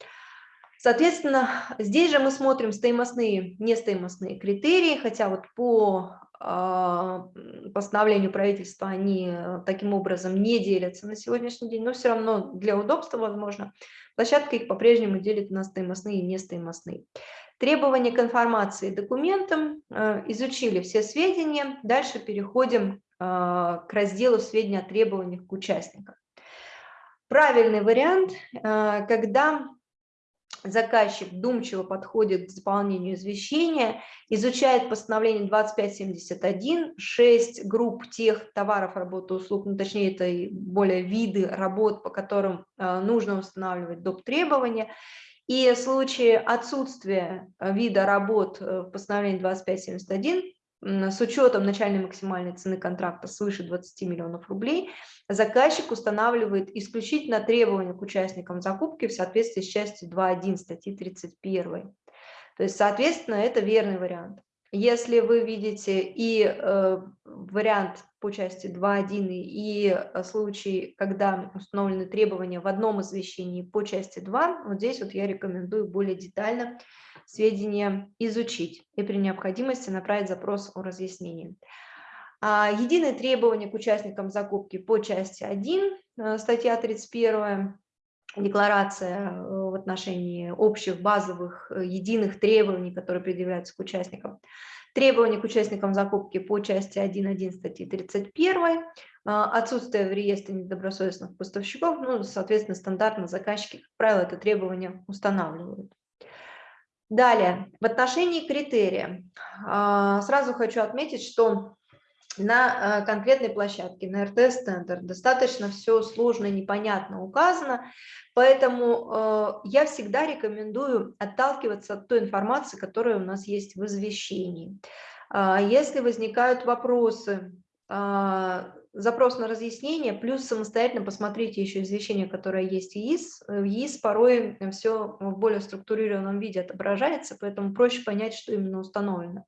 Соответственно, здесь же мы смотрим стоимостные, нестоимостные критерии, хотя вот по а, постановлению правительства они э, таким образом не делятся на сегодняшний день, но все равно для удобства, возможно, площадка их по-прежнему делит на стоимостные и нестоимостные. Требования к информации документам, изучили все сведения, дальше переходим к разделу сведения о требованиях к участникам. Правильный вариант, а, когда заказчик вдумчиво подходит к заполнению извещения, изучает постановление 2571, 6 групп тех товаров, работ услуг, ну, точнее, это и более виды работ, по которым а, нужно устанавливать доп. требования, и в случае отсутствия вида работ э, в постановлении 2571 с учетом начальной максимальной цены контракта свыше 20 миллионов рублей, заказчик устанавливает исключительно требования к участникам закупки в соответствии с частью 2.1 статьи 31. То есть, соответственно, это верный вариант. Если вы видите и э, вариант по части 2.1 и э, случай, когда установлены требования в одном извещении по части 2, вот здесь вот я рекомендую более детально сведения изучить и при необходимости направить запрос о разъяснении. А, единые требования к участникам закупки по части 1, э, статья 31, декларация э, в отношении общих базовых э, единых требований, которые предъявляются к участникам. Требования к участникам закупки по части 1.1 статьи 31, отсутствие в реестре недобросовестных поставщиков, ну, соответственно, стандартно заказчики, как правило, это требование устанавливают. Далее, в отношении критерия. А, сразу хочу отметить, что на э, конкретной площадке, на РТС-центр, достаточно все сложно и непонятно указано, поэтому э, я всегда рекомендую отталкиваться от той информации, которая у нас есть в извещении. А, если возникают вопросы, а, запрос на разъяснение, плюс самостоятельно посмотрите еще извещение, которое есть в ЕИС. В ЕИС порой все в более структурированном виде отображается, поэтому проще понять, что именно установлено,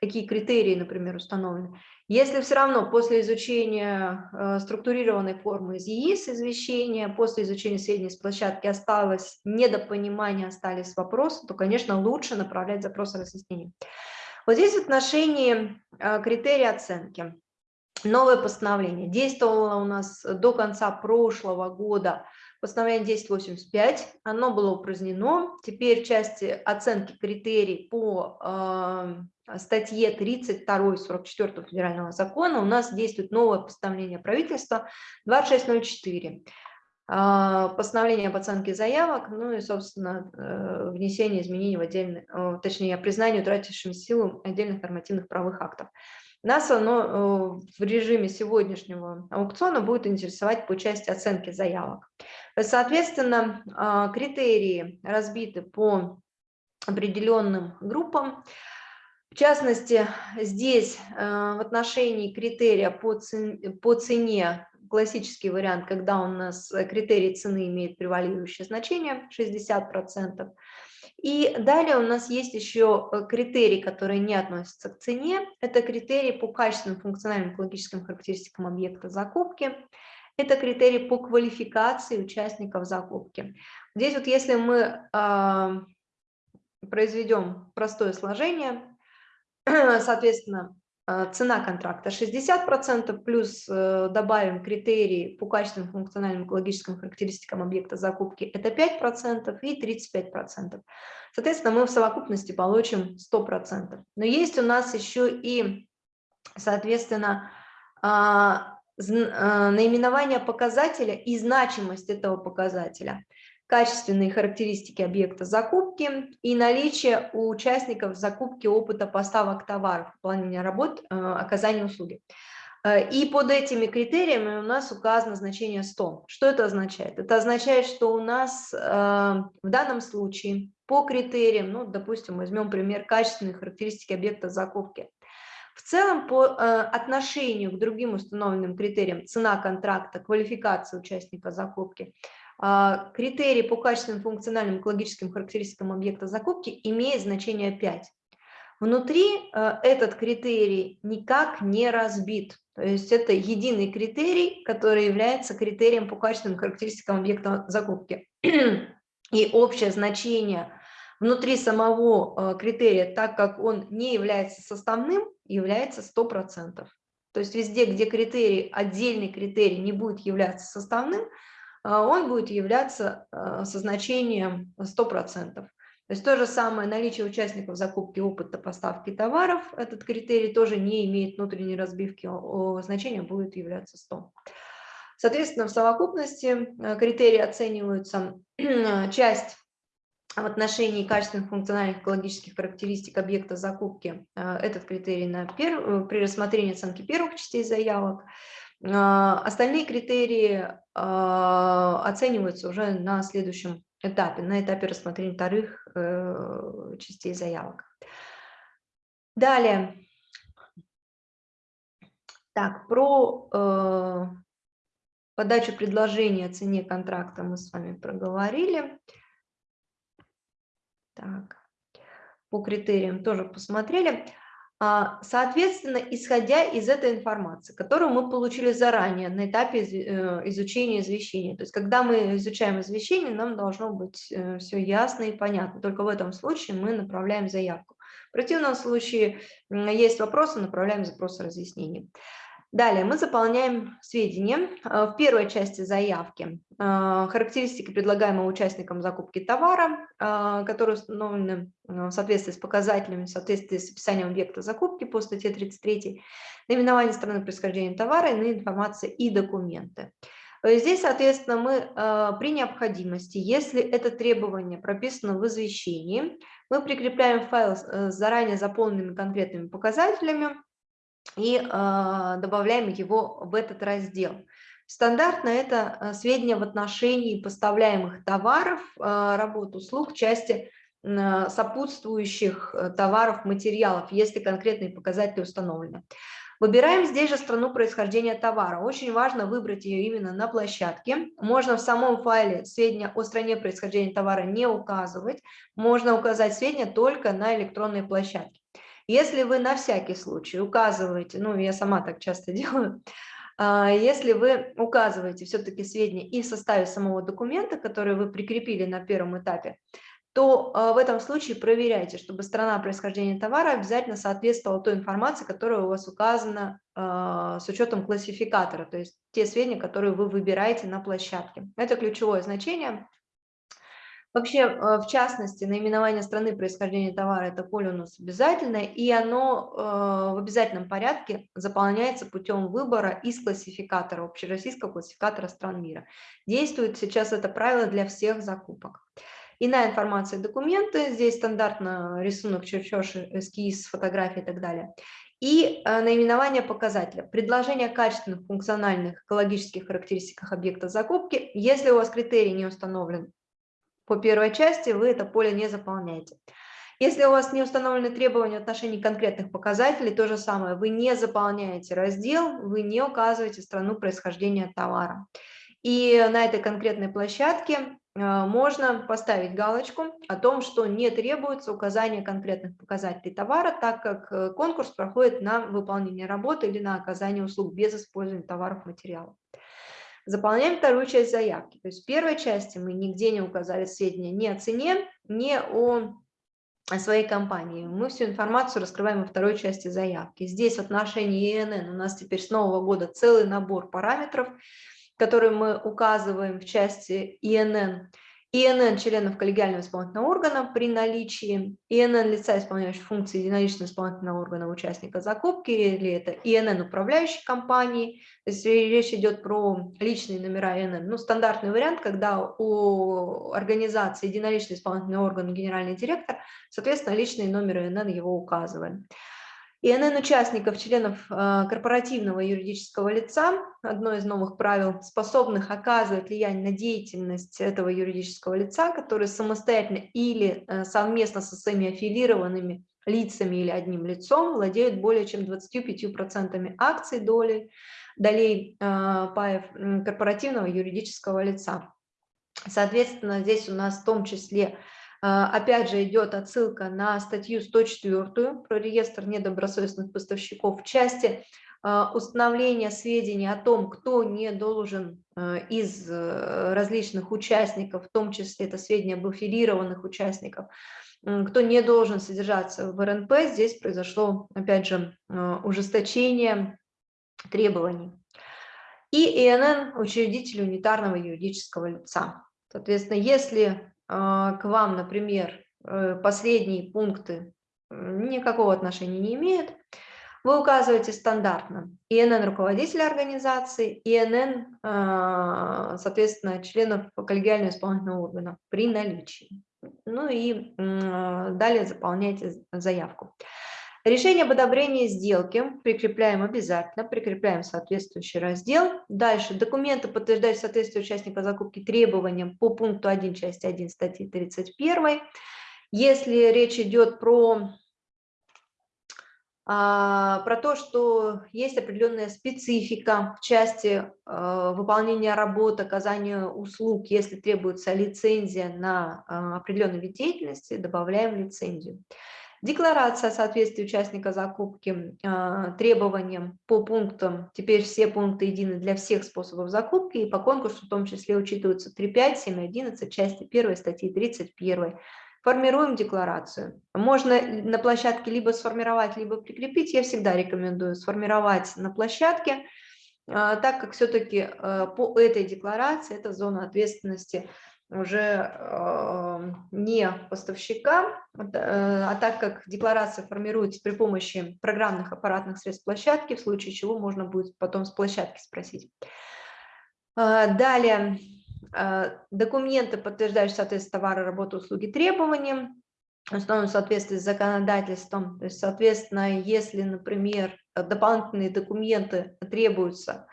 какие критерии, например, установлены. Если все равно после изучения э, структурированной формы из ЕИС извещения, после изучения сведений с площадки осталось недопонимание, остались вопросы, то, конечно, лучше направлять запрос о разъяснении. Вот здесь в отношении э, оценки новое постановление. Действовало у нас до конца прошлого года постановление 1085, оно было упразднено. Теперь в части оценки критерий по э, статье 32 44 федерального закона у нас действует новое постановление правительства 2604 а, постановление об оценке заявок, ну и, собственно, э, внесение изменений в отдельные, точнее, признание утратившим силу отдельных нормативных правовых актов. Нас оно э, в режиме сегодняшнего аукциона будет интересовать по части оценки заявок. Соответственно, а, критерии разбиты по определенным группам. В частности, здесь э, в отношении критерия по цене, классический вариант, когда у нас критерий цены имеет превалирующее значение 60%, И далее у нас есть еще э, критерии, которые не относятся к цене. Это критерии по качественным функциональным экологическим характеристикам объекта закупки. Это критерии по квалификации участников закупки. Здесь вот если мы произведем простое сложение, соответственно, цена контракта 60%, плюс э, добавим критерии по качественным функциональным экологическим характеристикам объекта закупки, это 5% и 35%. Соответственно, мы в совокупности получим 100%. Но есть у нас еще и, соответственно, а, а, наименование показателя и значимость этого показателя качественные характеристики объекта закупки и наличие у участников закупки опыта поставок товаров, выполнения работ, э, оказания услуги. Э, и под этими критериями у нас указано значение 100. Что это означает? Это означает, что у нас э, в данном случае по критериям, ну, допустим, возьмем пример качественные характеристики объекта закупки. В целом, по отношению к другим установленным критериям цена контракта, квалификация участника закупки – критерий по качественным функциональным экологическим характеристикам объекта закупки имеет значение 5. Внутри а, этот критерий никак не разбит. То есть это единый критерий, который является критерием по качественным характеристикам объекта закупки. И общее значение внутри самого а, критерия, так как он не является составным, является 100%. То есть везде, где критерий, отдельный критерий не будет являться составным, а, он будет являться а, со значением 100%. То есть то же самое наличие участников закупки опыта поставки товаров, этот критерий тоже не имеет внутренней разбивки, значение будет являться 100. Соответственно, в совокупности а, критерии оцениваются часть в отношении качественных функциональных экологических характеристик объекта закупки. Этот критерий на пер... при рассмотрении оценки первых частей заявок. А, остальные критерии а, оцениваются уже на следующем этапе, на этапе рассмотрения вторых э, частей заявок. Далее. Так, про э, подачу предложения о цене контракта мы с вами проговорили. Так, по критериям тоже посмотрели. А, соответственно, исходя из этой информации, которую мы получили заранее на этапе э, изучения извещения, то есть когда мы изучаем извещение, нам должно быть э, все ясно и понятно, только в этом случае мы направляем заявку. В противном случае есть вопросы, направляем запрос разъяснений. Далее мы заполняем сведения э, в первой части заявки. Э, характеристики предлагаемого участникам закупки товара, э, которые установлены в соответствии с показателями, в соответствии с описанием объекта закупки по статье 33, наименование страны происхождения товара, иные информация и документы. Здесь, соответственно, мы при необходимости, если это требование прописано в извещении, мы прикрепляем файл с заранее заполненными конкретными показателями, и а, добавляем его в этот раздел. Стандартно это а, сведения в отношении поставляемых товаров, а, работ, услуг, части сопутствующих э, товаров, материалов, если конкретные показатели установлены. Выбираем здесь же страну происхождения товара. Очень важно выбрать ее именно на площадке. Можно в самом файле сведения о стране происхождения товара не указывать. Можно указать сведения только на электронной площадке. Если вы на всякий случай указываете, ну, я сама так часто делаю, а, если вы указываете все-таки сведения и в составе самого документа, который вы прикрепили на первом этапе, то а, в этом случае проверяйте, чтобы страна происхождения товара обязательно соответствовала той информации, которая у вас указана а, с учетом классификатора, то есть те сведения, которые вы выбираете на площадке. Это ключевое значение. Вообще, э, в частности, наименование страны происхождения товара – это поле у нас обязательное, и оно э, в обязательном порядке заполняется путем выбора из классификатора, общероссийского классификатора стран мира. Действует сейчас это правило для всех закупок. Иная информация, документы, здесь стандартно рисунок, чертеж, эскиз, фотографии и так далее. И э, наименование показателя. Предложение качественных, функциональных, экологических характеристиках объекта закупки. Если у вас критерий не установлен, по первой части вы это поле не заполняете. Если у вас не установлены требования в отношении конкретных показателей, то же самое, вы не заполняете раздел, вы не указываете страну происхождения товара. И на этой конкретной площадке можно поставить галочку о том, что не требуется указание конкретных показателей товара, так как конкурс проходит на выполнение работы или на оказание услуг без использования товаров материалов. Заполняем вторую часть заявки. То есть в первой части мы нигде не указали сведения ни о цене, ни о своей компании. Мы всю информацию раскрываем во второй части заявки. Здесь в отношении ИНН у нас теперь с нового года целый набор параметров, которые мы указываем в части ИНН. ИНН членов коллегиального исполнительного органа при наличии, ИНН лица, исполняющего функции единоличного исполнительного органа участника закупки, или это ИНН управляющей компании, то есть речь идет про личные номера ИНН. Ну, стандартный вариант, когда у организации единоличный исполнительный орган генеральный директор, соответственно, личные номеры ИНН его указываем. ИНН участников, членов э, корпоративного юридического лица, одно из новых правил, способных оказывать влияние на деятельность этого юридического лица, которые самостоятельно или э, совместно со своими аффилированными лицами или одним лицом владеют более чем 25% акций доли, долей э, паев корпоративного юридического лица. Соответственно, здесь у нас в том числе опять же, идет отсылка на статью 104 про реестр недобросовестных поставщиков в части а, установления сведений о том, кто не должен а, из э, различных участников, в том числе это сведения об аффилированных участников, кто не должен содержаться в РНП, здесь произошло, опять же, ужесточение требований. И ИНН – учредитель унитарного юридического лица. Соответственно, если а, к вам, например, э, последние пункты никакого отношения не имеют, вы указываете стандартно ИНН руководителя организации, ИНН, а, соответственно, членов коллегиального исполнительного органа при наличии. Ну и далее заполняйте заявку. Решение об одобрении сделки прикрепляем обязательно, прикрепляем соответствующий раздел. Дальше документы, подтверждающие соответствие участника закупки требованиям по пункту 1 части 1 статьи 31. Если речь идет про, а, про то, что есть определенная специфика в части а, выполнения работы, оказания услуг, если требуется лицензия на а, определенный вид деятельности, добавляем лицензию. Декларация соответствия участника закупки э, требованиям по пунктам, теперь все пункты едины для всех способов закупки, и по конкурсу в том числе учитываются 3.5, 7.11, части 1 статьи 31. Формируем декларацию. Можно на площадке либо сформировать, либо прикрепить. Я всегда рекомендую сформировать на площадке, э, так как все-таки э, по этой декларации это зона ответственности уже э, не поставщика, э, а так как декларация формируется при помощи программных аппаратных средств площадки, в случае чего можно будет потом с площадки спросить. Э, далее, документы, подтверждающие соответствие товара, работы, услуги требованиям, основном в соответствии с законодательством. То есть, соответственно, если, например, дополнительные документы требуются,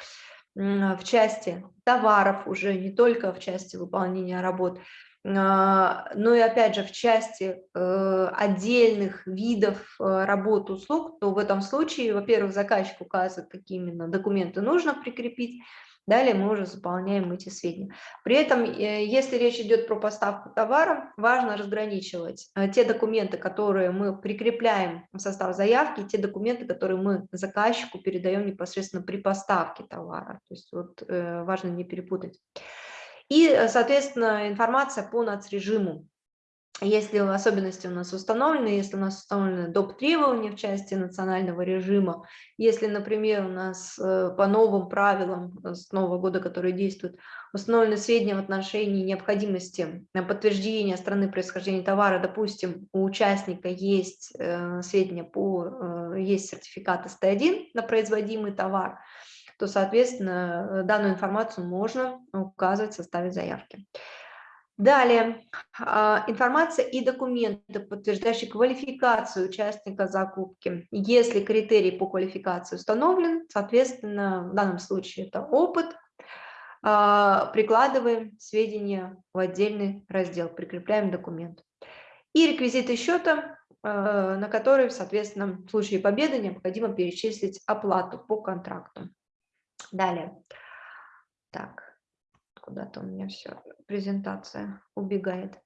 в части товаров уже, не только в части выполнения работ, а, но и опять же в части э, отдельных видов э, работ услуг, то в этом случае, во-первых, заказчик указывает, какие именно документы нужно прикрепить, Далее мы уже заполняем эти сведения. При этом, э, если речь идет про поставку товара, важно разграничивать э, те документы, которые мы прикрепляем в состав заявки, те документы, которые мы заказчику передаем непосредственно при поставке товара. То есть вот э, важно не перепутать. И, соответственно, информация по нацрежиму если особенности у нас установлены, если у нас установлены доп. требования в части национального режима, если, например, у нас э, по новым правилам с нового года, которые действуют, установлены сведения в отношении необходимости подтверждения страны происхождения товара, допустим, у участника есть э, сведения по, э, есть сертификат СТ1 на производимый товар, то, соответственно, данную информацию можно указывать в составе заявки. Далее, а, информация и документы, подтверждающие квалификацию участника закупки. Если критерий по квалификации установлен, соответственно, в данном случае это опыт, а, прикладываем сведения в отдельный раздел, прикрепляем документ. И реквизиты счета, а, на которые, соответственно, в случае победы необходимо перечислить оплату по контракту. Далее. Так. Куда-то у меня все, презентация убегает.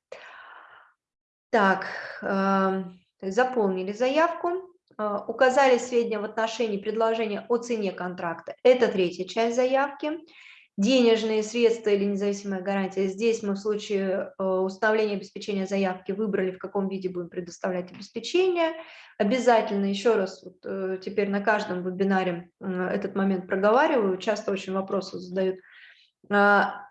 Так, э, заполнили заявку, э, указали сведения в отношении предложения о цене контракта. Это третья часть заявки денежные средства или независимая гарантия. Здесь мы в случае э, установления обеспечения заявки выбрали, в каком виде будем предоставлять обеспечение. Обязательно, еще раз, вот, э, теперь на каждом вебинаре этот момент проговариваю, часто очень вопросы задают.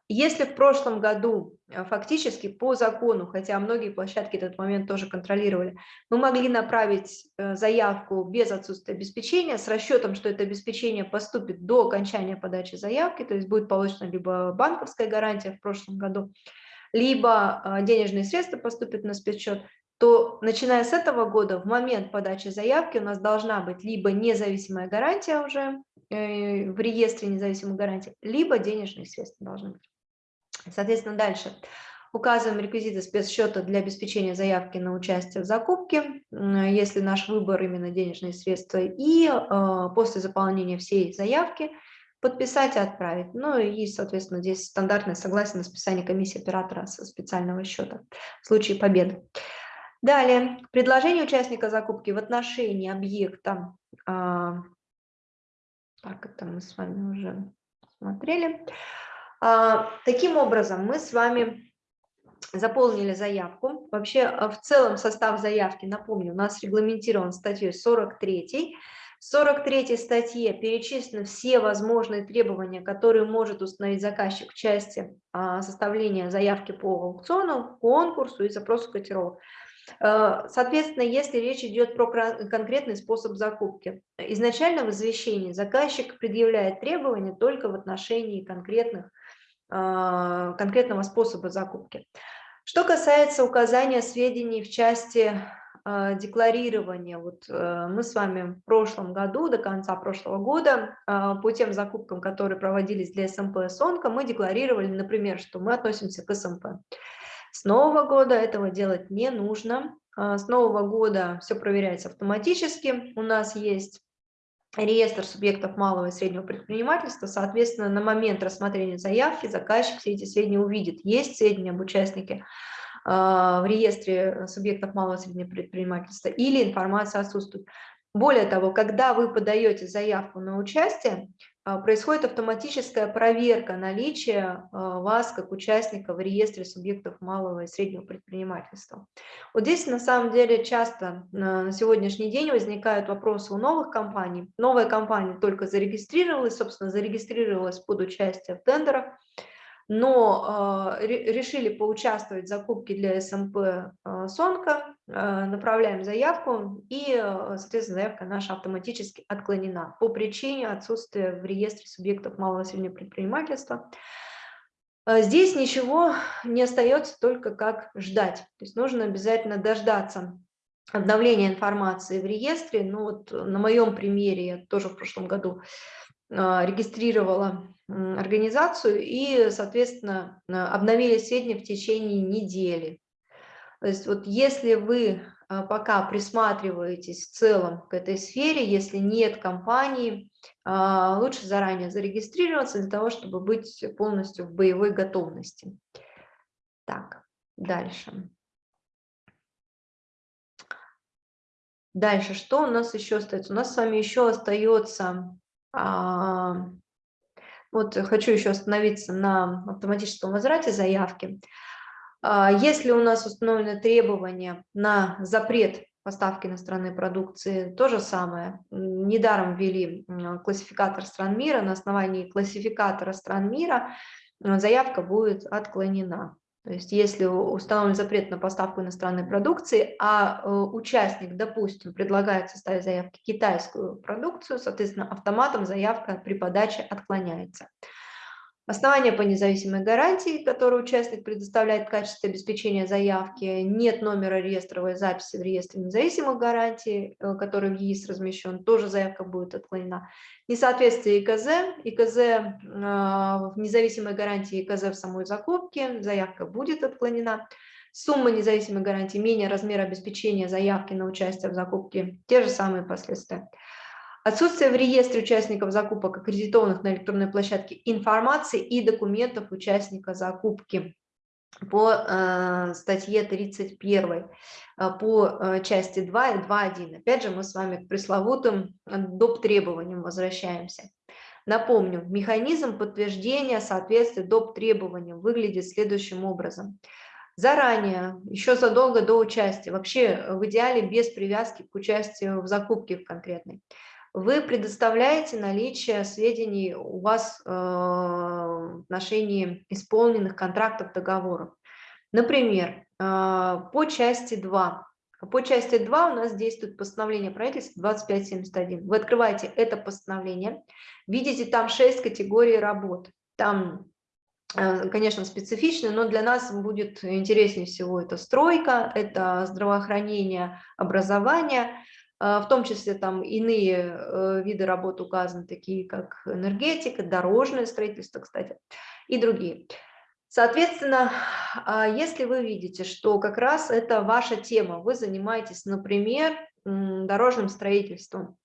Если в прошлом году а, фактически по закону, хотя многие площадки этот момент тоже контролировали, мы могли направить э, заявку без отсутствия обеспечения с расчетом, что это обеспечение поступит до окончания подачи заявки, то есть будет получена либо банковская гарантия в прошлом году, либо а, денежные средства поступят на спецсчет, то начиная с этого года в момент подачи заявки у нас должна быть либо независимая гарантия уже э, в реестре независимых гарантий, либо денежные средства должны быть. Соответственно, дальше указываем реквизиты спецсчета для обеспечения заявки на участие в закупке, если наш выбор именно денежные средства, и э, после заполнения всей заявки подписать и отправить. Ну и, соответственно, здесь стандартное согласие на списание комиссии оператора со специального счета в случае победы. Далее, предложение участника закупки в отношении объекта, а, так, это мы с вами уже смотрели, а, таким образом, мы с вами заполнили заявку. Вообще, а, в целом состав заявки, напомню, у нас регламентирован статьей 43. В 43 статье перечислены все возможные требования, которые может установить заказчик в части а, составления заявки по аукциону, конкурсу и запросу котировок. Соответственно, если речь идет про конкретный способ закупки, изначально в извещении заказчик предъявляет требования только в отношении конкретных а, конкретного способа закупки. Что касается указания сведений в части а, декларирования, вот э, мы с вами в прошлом году, до конца прошлого года, а, по тем закупкам, которые проводились для СМП и СОНКа, мы декларировали, например, что мы относимся к СМП. С нового года этого делать не нужно. С нового года все проверяется автоматически. У нас есть реестр субъектов малого и среднего предпринимательства, соответственно, на момент рассмотрения заявки заказчик все эти сведения увидит. Есть сведения об участнике а, в реестре субъектов малого и среднего предпринимательства или информация отсутствует. Более того, когда вы подаете заявку на участие, происходит автоматическая проверка наличия а, вас как участника в реестре субъектов малого и среднего предпринимательства. Вот здесь на самом деле часто на сегодняшний день возникают вопросы у новых компаний. Новая компания только зарегистрировалась, собственно, зарегистрировалась под участие в тендерах, но э, решили поучаствовать в закупке для СМП э, Сонка, э, направляем заявку, и, соответственно, заявка наша автоматически отклонена по причине отсутствия в реестре субъектов малого и среднего предпринимательства. Здесь ничего не остается, только как ждать. То есть нужно обязательно дождаться обновления информации в реестре. Ну вот на моем примере, я тоже в прошлом году регистрировала организацию и, соответственно, обновили сведения в течение недели. То есть вот если вы а, пока присматриваетесь в целом к этой сфере, если нет компании, а, лучше заранее зарегистрироваться для того, чтобы быть полностью в боевой готовности. Так, дальше. Дальше, что у нас еще остается? У нас с вами еще остается а, вот хочу еще остановиться на автоматическом возврате заявки. А, если у нас установлены требования на запрет поставки иностранной продукции, то же самое. Недаром ввели классификатор стран мира. На основании классификатора стран мира заявка будет отклонена. То есть если установлен запрет на поставку иностранной продукции, а э, участник, допустим, предлагает составить заявки китайскую продукцию, соответственно, автоматом заявка при подаче отклоняется. Основания по независимой гарантии, которые участник предоставляет в качестве обеспечения заявки, нет номера реестровой записи в реестре независимых гарантий, э, который в ЕИС размещен, тоже заявка будет отклонена. Несоответствие ИКЗ, ИКЗ э, в независимой гарантии, ИКЗ в самой закупке, заявка будет отклонена. Сумма независимой гарантии менее размера обеспечения заявки на участие в закупке, те же самые последствия. Отсутствие в реестре участников закупок, аккредитованных на электронной площадке, информации и документов участника закупки по э, статье 31, э, по э, части 2 и 2.1. Опять же, мы с вами к пресловутым доп. требованиям возвращаемся. Напомню, механизм подтверждения соответствия доп. требованиям выглядит следующим образом. Заранее, еще задолго до участия, вообще в идеале без привязки к участию в закупке конкретной, вы предоставляете наличие сведений у вас э, в отношении исполненных контрактов, договоров. Например, э, по части 2. По части 2 у нас действует постановление правительства 2571. Вы открываете это постановление, видите там 6 категорий работ. Там, э, конечно, специфично, но для нас будет интереснее всего это стройка, это здравоохранение, образование – в том числе там иные э, виды работ указаны, такие как энергетика, дорожное строительство, кстати, и другие. Соответственно, а, если вы видите, что как раз это ваша тема, вы занимаетесь, например, дорожным строительством,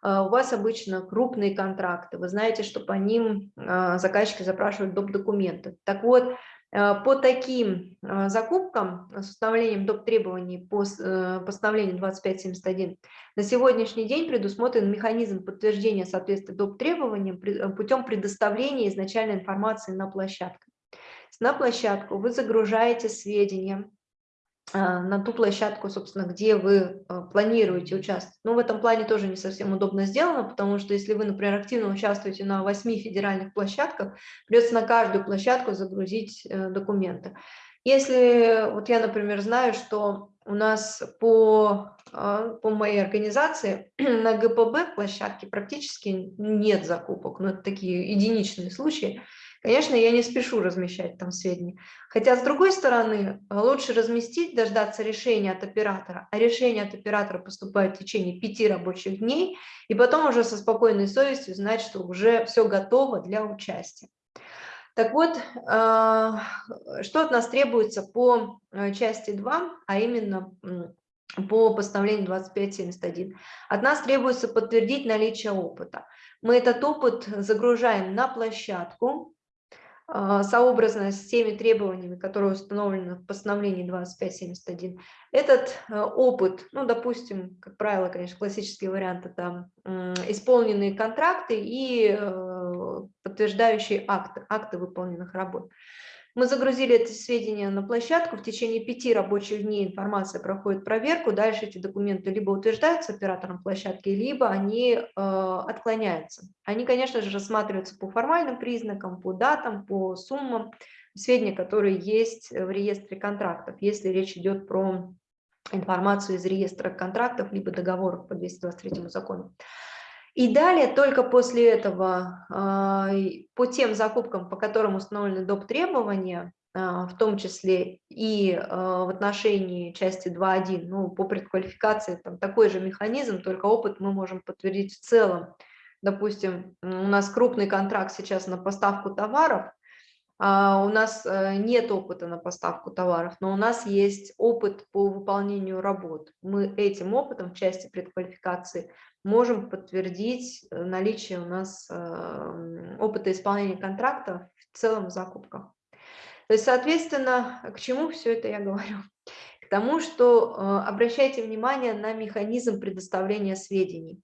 а, у вас обычно крупные контракты, вы знаете, что по ним заказчики запрашивают доп. документы. Так вот, по таким э, закупкам с установлением доп. требований по э, постановлению 2571 на сегодняшний день предусмотрен механизм подтверждения соответствия доп. требованиям путем предоставления изначальной информации на площадку. На площадку вы загружаете сведения на ту площадку, собственно, где вы а, планируете участвовать. Но в этом плане тоже не совсем удобно сделано, потому что если вы, например, активно участвуете на восьми федеральных площадках, придется на каждую площадку загрузить э, документы. Если, вот я, например, знаю, что у нас по, а, по моей организации на ГПБ площадке практически нет закупок, но это такие единичные случаи, Конечно, я не спешу размещать там сведения. Хотя, с другой стороны, лучше разместить, дождаться решения от оператора, а решение от оператора поступает в течение пяти рабочих дней, и потом уже со спокойной совестью знать, что уже все готово для участия. Так вот, а, что от нас требуется по э, части 2, а именно по постановлению 2571? От нас требуется подтвердить наличие опыта. Мы этот опыт загружаем на площадку, сообразно с теми требованиями, которые установлены в постановлении 2571. Этот э, опыт, ну, допустим, как правило, конечно, классический вариант – это исполненные контракты и э, подтверждающие акты, акты выполненных работ. Мы загрузили эти сведения на площадку, в течение пяти рабочих дней информация проходит проверку, дальше эти документы либо утверждаются оператором площадки, либо они э, отклоняются. Они, конечно же, рассматриваются по формальным признакам, по датам, по суммам, сведения, которые есть в реестре контрактов, если речь идет про информацию из реестра контрактов, либо договоров по 223 закону. И далее только после этого а, по тем закупкам, по которым установлены доп. требования, а, в том числе и а, в отношении части 2.1, ну, по предквалификации там такой же механизм, только опыт мы можем подтвердить в целом. Допустим, у нас крупный контракт сейчас на поставку товаров, у нас э, нет опыта на поставку товаров, но у нас есть опыт по выполнению работ. Мы этим опытом в части предквалификации можем подтвердить э, наличие у нас эм, опыта исполнения контракта в целом закупках. То есть, соответственно, к чему все это я говорю? К тому, что э, обращайте внимание на механизм предоставления сведений.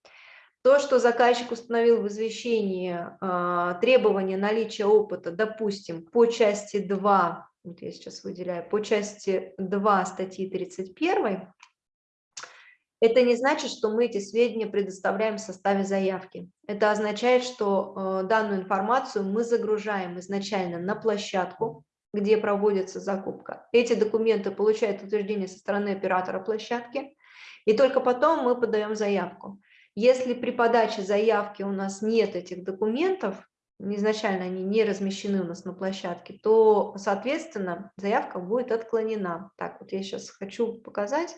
То, что заказчик установил в извещении э, требования наличия опыта, допустим, по части 2, вот я сейчас выделяю, по части 2 статьи 31, это не значит, что мы эти сведения предоставляем в составе заявки. Это означает, что э, данную информацию мы загружаем изначально на площадку, где проводится закупка. Эти документы получают утверждение со стороны оператора площадки, и только потом мы подаем заявку. Если при подаче заявки у нас нет этих документов, изначально они не размещены у нас на площадке, то, соответственно, заявка будет отклонена. Так, вот я сейчас хочу показать.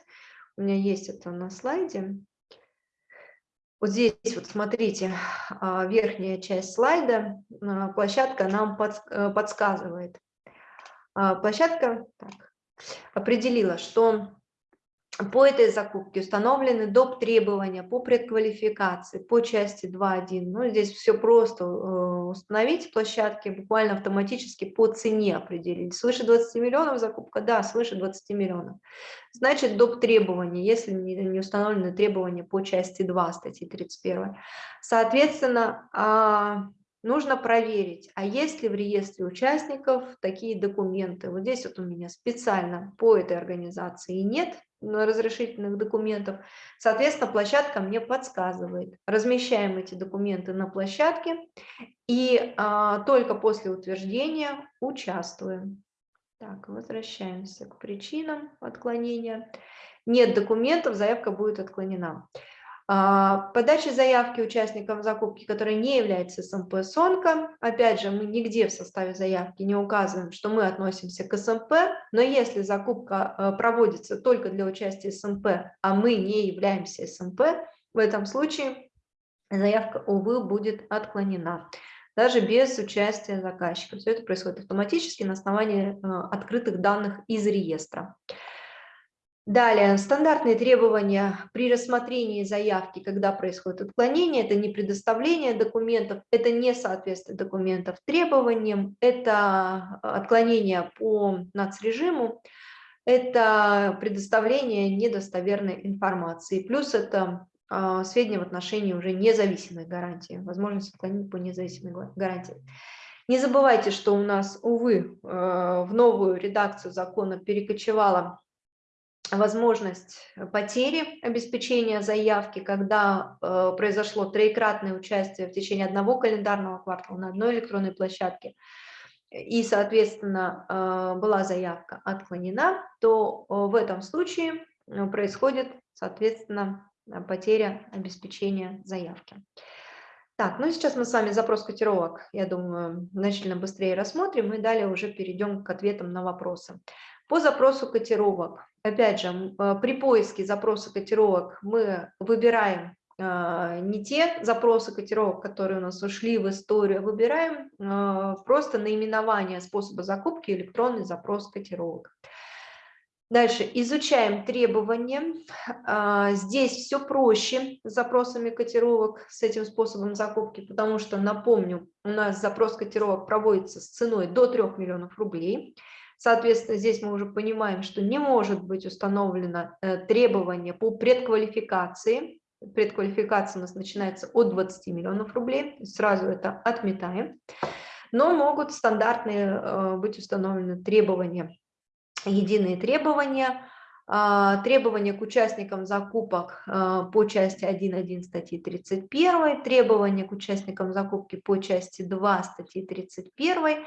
У меня есть это на слайде. Вот здесь вот смотрите, а, верхняя часть слайда, а, площадка нам э, подсказывает. А, площадка так, определила, что по этой закупке установлены доп. требования по предквалификации, по части 2.1. Ну, здесь все просто э, установить площадки, буквально автоматически по цене определить. Свыше 20 миллионов закупка, да, свыше 20 миллионов. Значит, доп. требования, если не установлены требования по части 2 статьи 31. Соответственно, а, нужно проверить, а есть ли в реестре участников такие документы. Вот здесь вот у меня специально по этой организации нет разрешительных документов. Соответственно, площадка мне подсказывает. Размещаем эти документы на площадке и а, только после утверждения участвуем. Так, возвращаемся к причинам отклонения. Нет документов, заявка будет отклонена. А, подача заявки участникам закупки, которая не является СМП СОНКО. Опять же, мы нигде в составе заявки не указываем, что мы относимся к СМП, но если закупка э, проводится только для участия СМП, а мы не являемся СМП, в этом случае заявка, увы, будет отклонена даже без участия заказчика. Все это происходит автоматически на основании э, открытых данных из реестра. Далее, стандартные требования при рассмотрении заявки, когда происходит отклонение, это не предоставление документов, это не соответствие документов требованиям, это отклонение по нацрежиму, это предоставление недостоверной информации, плюс это э, сведения в отношении уже независимой гарантии, возможность отклонить по независимой гарантии. Не забывайте, что у нас, увы, э, в новую редакцию закона перекочевала возможность потери обеспечения заявки, когда э, произошло троекратное участие в течение одного календарного квартала на одной электронной площадке, и, соответственно, э, была заявка отклонена, то э, в этом случае э, происходит, соответственно, потеря обеспечения заявки. Так, ну сейчас мы с вами запрос котировок, я думаю, значительно быстрее рассмотрим, и далее уже перейдем к ответам на вопросы. По запросу котировок, опять же, а, при поиске запроса котировок мы выбираем а, не те запросы котировок, которые у нас ушли в историю, выбираем а, просто наименование способа закупки электронный запрос котировок. Дальше изучаем требования. Здесь все проще с запросами котировок, с этим способом закупки, потому что, напомню, у нас запрос котировок проводится с ценой до 3 миллионов рублей. Соответственно, здесь мы уже понимаем, что не может быть установлено э, требование по предквалификации. Предквалификация у нас начинается от 20 миллионов рублей, сразу это отметаем. Но могут стандартные э, быть установлены требования, единые требования, а, требования к участникам закупок э, по части 1.1 статьи 31, требования к участникам закупки по части 2 статьи 31, а,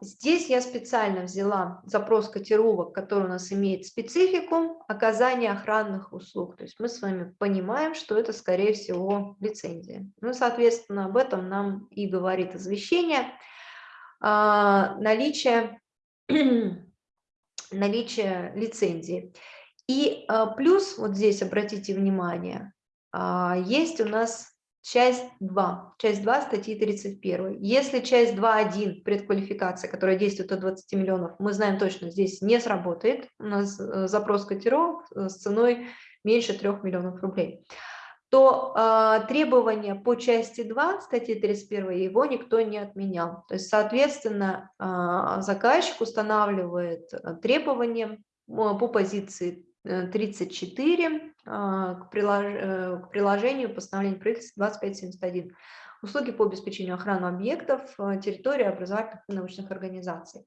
здесь я специально взяла запрос котировок, который у нас имеет специфику оказания охранных услуг. То есть мы с вами понимаем, что это, скорее всего, лицензия. Ну, соответственно, об этом нам и говорит извещение. А, наличие, наличие лицензии. И а, плюс, вот здесь обратите внимание, есть у нас Часть 2. Часть 2 статьи 31. Если часть 2.1 предквалификация, которая действует от 20 миллионов, мы знаем точно, здесь не сработает. У нас э, запрос котировок э, с ценой меньше 3 миллионов рублей то э, требования по части 2 статьи 31 его никто не отменял. То есть, соответственно, э, заказчик устанавливает требования по позиции 34 а, к, прилож... Э, к приложению постановления правительства 2571. Услуги по обеспечению охраны объектов, э, территории образовательных и научных организаций.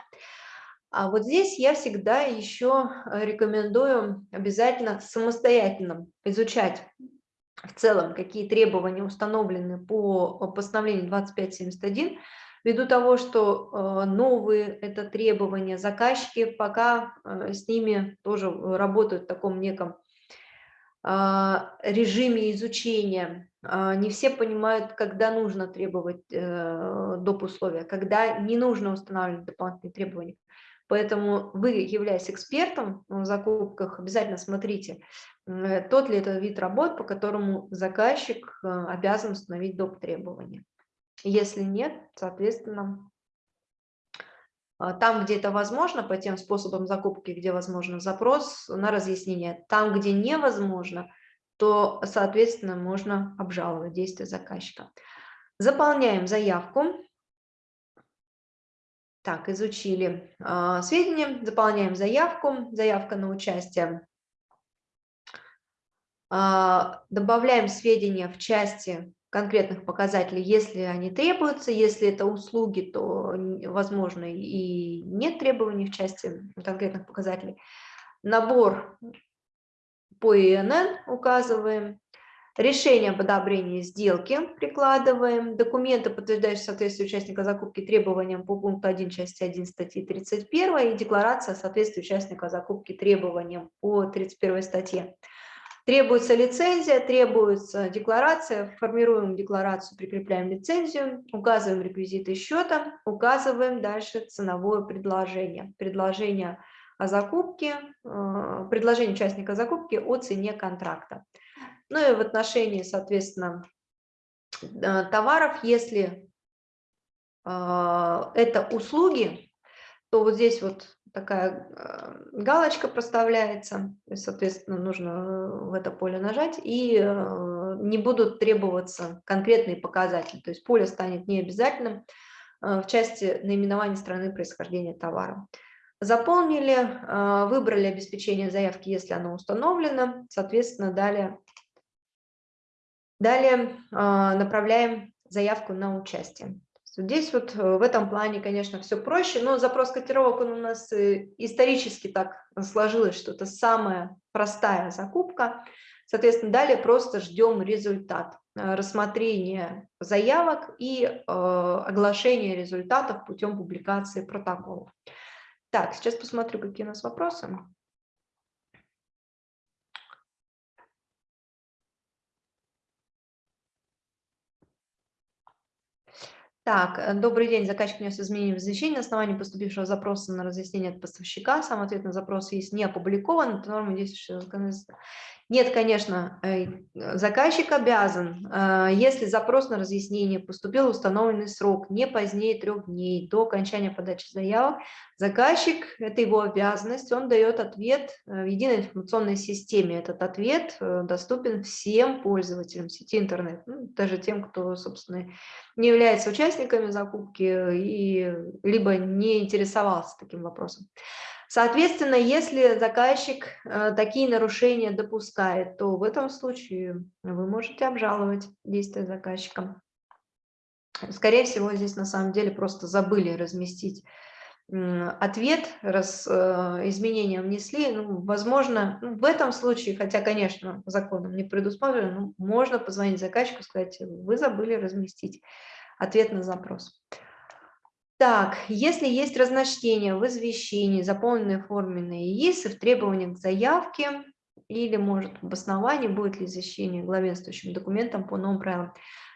А вот здесь я всегда еще рекомендую обязательно самостоятельно изучать в целом, какие требования установлены по постановлению 2571, ввиду того, что э, новые это требования, заказчики пока с ними тоже работают в таком неком а, режиме изучения. А, не все понимают, когда нужно требовать э, доп. условия, когда не нужно устанавливать дополнительные требования. Поэтому вы, являясь экспертом в закупках, обязательно смотрите, э, тот ли это вид работ, по которому заказчик э, обязан установить доп. требования. Если нет, соответственно, а, там, где это возможно, по тем способам закупки, где возможно запрос на разъяснение. Там, где невозможно, то, соответственно, можно обжаловать действия заказчика. Заполняем заявку. Так, изучили э, сведения, заполняем заявку, заявка на участие. Э, добавляем сведения в части конкретных показателей, если они требуются. Если это услуги, то, возможно, и нет требований в части конкретных показателей. Набор по ИНН указываем. Решение об одобрении сделки прикладываем. Документы, подтверждающие соответствие участника закупки требованиям по пункту 1 части 1 статьи 31 и декларация соответствия участника закупки требованиям по 31 статье. Требуется лицензия, требуется декларация, формируем декларацию, прикрепляем лицензию, указываем реквизиты счета, указываем дальше ценовое предложение. Предложение о закупке, э, предложение участника закупки о цене контракта. Ну и в отношении, соответственно, э, товаров, если э, это услуги, то вот здесь вот такая э, галочка проставляется, соответственно, нужно в это поле нажать, и не будут требоваться конкретные показатели, то есть поле станет необязательным в части наименования страны происхождения товара. Заполнили, выбрали обеспечение заявки, если оно установлено, соответственно, далее Далее направляем заявку на участие. Здесь вот э, в этом плане, конечно, все проще, но запрос котировок он у нас э, исторически так сложилось, что это самая простая закупка. Соответственно, далее просто ждем результат э, рассмотрения заявок и э, оглашения результатов путем публикации протоколов. Так, сейчас посмотрю, какие у нас вопросы. Так, э, добрый день. Заказчик внес изменения в извещение на основании поступившего запроса на разъяснение от поставщика. Сам ответ на запрос есть не опубликован. Это норма действующего законодательства. Нет, конечно, э, заказчик обязан, э, если запрос на разъяснение поступил в установленный срок, не позднее трех дней до окончания подачи заявок, заказчик, это его обязанность, он дает ответ э, в единой информационной системе. Этот ответ доступен всем пользователям сети интернет, ну, даже тем, кто, собственно, не является участниками закупки и либо не интересовался таким вопросом. Соответственно, если заказчик э, такие нарушения допускает, то в этом случае вы можете обжаловать действия заказчика. Скорее всего, здесь на самом деле просто забыли разместить ответ, раз э, изменения внесли, ну, возможно, ну, в этом случае, хотя, конечно, законом не предусмотрено, ну, можно позвонить заказчику и сказать, вы забыли разместить ответ на запрос. Так, если есть разночтение в извещении, заполненные форменные ИИСы в требованиях к заявке или, может, в обосновании, будет ли извещение главенствующим документом по новым правилам.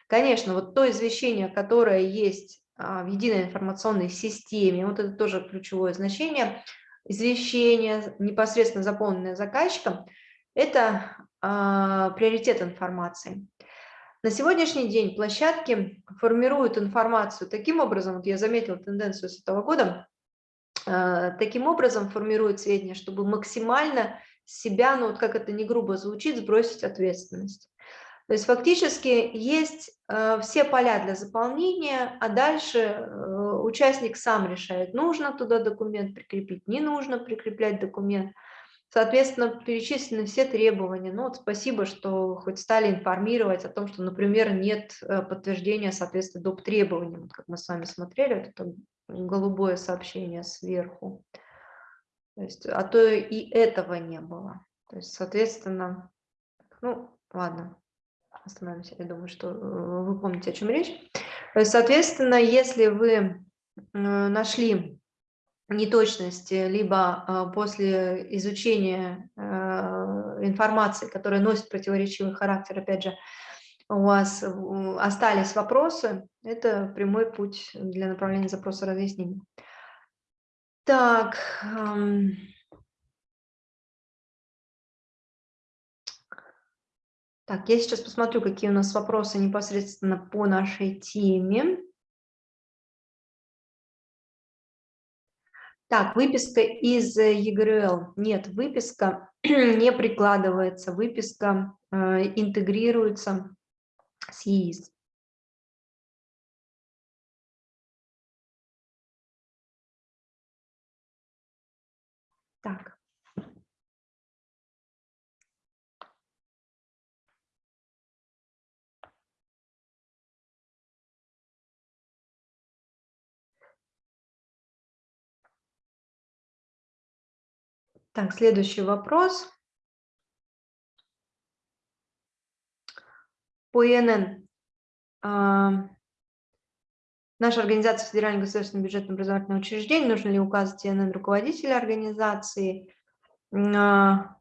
Конечно, вот то извещение, которое есть а, в единой информационной системе, вот это тоже ключевое значение, извещение, непосредственно заполненное заказчиком, это а, приоритет информации. На сегодняшний день площадки формируют информацию таким образом, вот я заметила тенденцию с этого года, э, таким образом формируют сведения, чтобы максимально себя, ну вот как это не грубо звучит, сбросить ответственность. То есть фактически есть э, все поля для заполнения, а дальше э, участник сам решает, нужно туда документ прикрепить, не нужно прикреплять документ. Соответственно, перечислены все требования. Ну вот спасибо, что хоть стали информировать о том, что, например, нет э, подтверждения соответствия доп. требованиям. Вот как мы с вами смотрели, вот это голубое сообщение сверху. То есть, а то и этого не было. То есть, соответственно, ну, ладно, остановимся. Я думаю, что э, вы помните, о чем речь. Соответственно, если вы э, нашли неточности, либо а, после изучения а, информации, которая носит противоречивый характер, опять же, у вас остались вопросы, это прямой путь для направления запроса разъяснений. Так, так, я сейчас посмотрю, какие у нас вопросы непосредственно по нашей теме. Так, выписка из ЕГРЛ. Нет, выписка не прикладывается, выписка э, интегрируется с ЕИС. Так, следующий вопрос. По ИНН. А, наша организация Федеральное государственное бюджетное образовательное учреждение. Нужно ли указывать ИНН руководителя организации? А,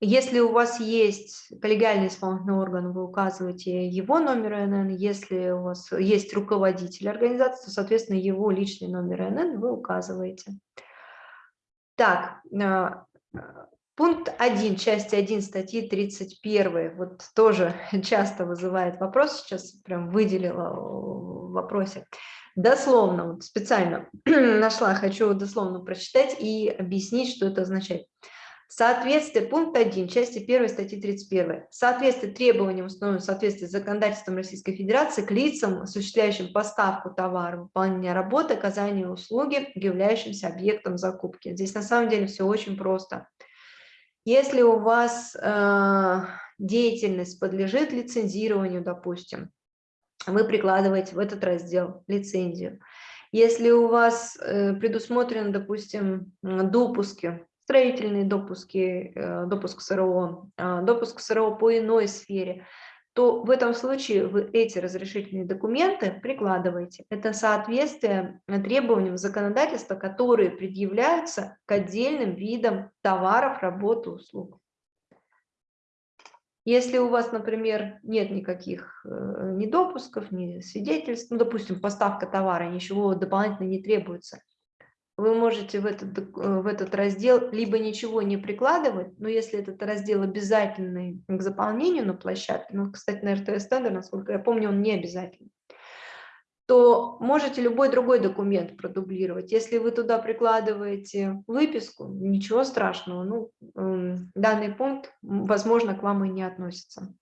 если у вас есть коллегиальный исполнительный орган, вы указываете его номер ИНН. Если у вас есть руководитель организации, то, соответственно, его личный номер ИНН вы указываете. Так, а, Пункт 1, части 1 статьи 31, вот тоже часто вызывает вопрос, сейчас прям выделила в вопросе. Дословно, вот специально нашла, хочу дословно прочитать и объяснить, что это означает. Соответствие, пункт 1, части 1 статьи 31. Соответствие требованиям, установленным в соответствии с законодательством Российской Федерации к лицам, осуществляющим поставку товара, выполнение работы, оказание услуги, являющимся объектом закупки. Здесь на самом деле все очень просто. Если у вас э, деятельность подлежит лицензированию, допустим, вы прикладываете в этот раздел лицензию. Если у вас э, предусмотрены, допустим, допуски, строительные допуски, э, допуск СРО, э, допуск СРО по иной сфере, то в этом случае вы эти разрешительные документы прикладываете. Это соответствие требованиям законодательства, которые предъявляются к отдельным видам товаров, работ, услуг. Если у вас, например, нет никаких э, ни допусков, ни свидетельств, ну, допустим, поставка товара, ничего дополнительно не требуется, вы можете в этот, э, в этот раздел либо ничего не прикладывать, но если этот раздел обязательный к заполнению на площадке, ну, кстати, на РТС тендер, насколько я помню, он не обязательный, то можете любой другой документ продублировать. Если вы туда прикладываете выписку, ничего страшного, ну, эм, данный пункт, возможно, к вам и не относится.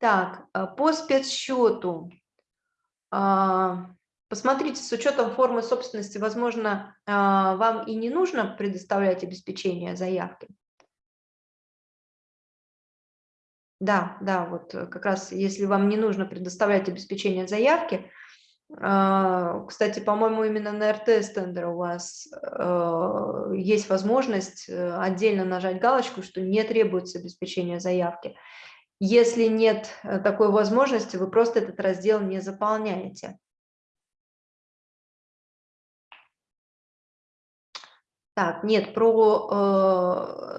Так, э, по спецсчету. А, посмотрите, с учетом формы собственности, возможно, а, вам и не нужно предоставлять обеспечение заявки. Да, да, вот э, как раз если вам не нужно предоставлять обеспечение заявки, а, кстати, по-моему, именно на РТС тендер у вас э, есть возможность отдельно нажать галочку, что не требуется обеспечение заявки. Если нет э, такой возможности, вы просто этот раздел не заполняете. Так, нет, про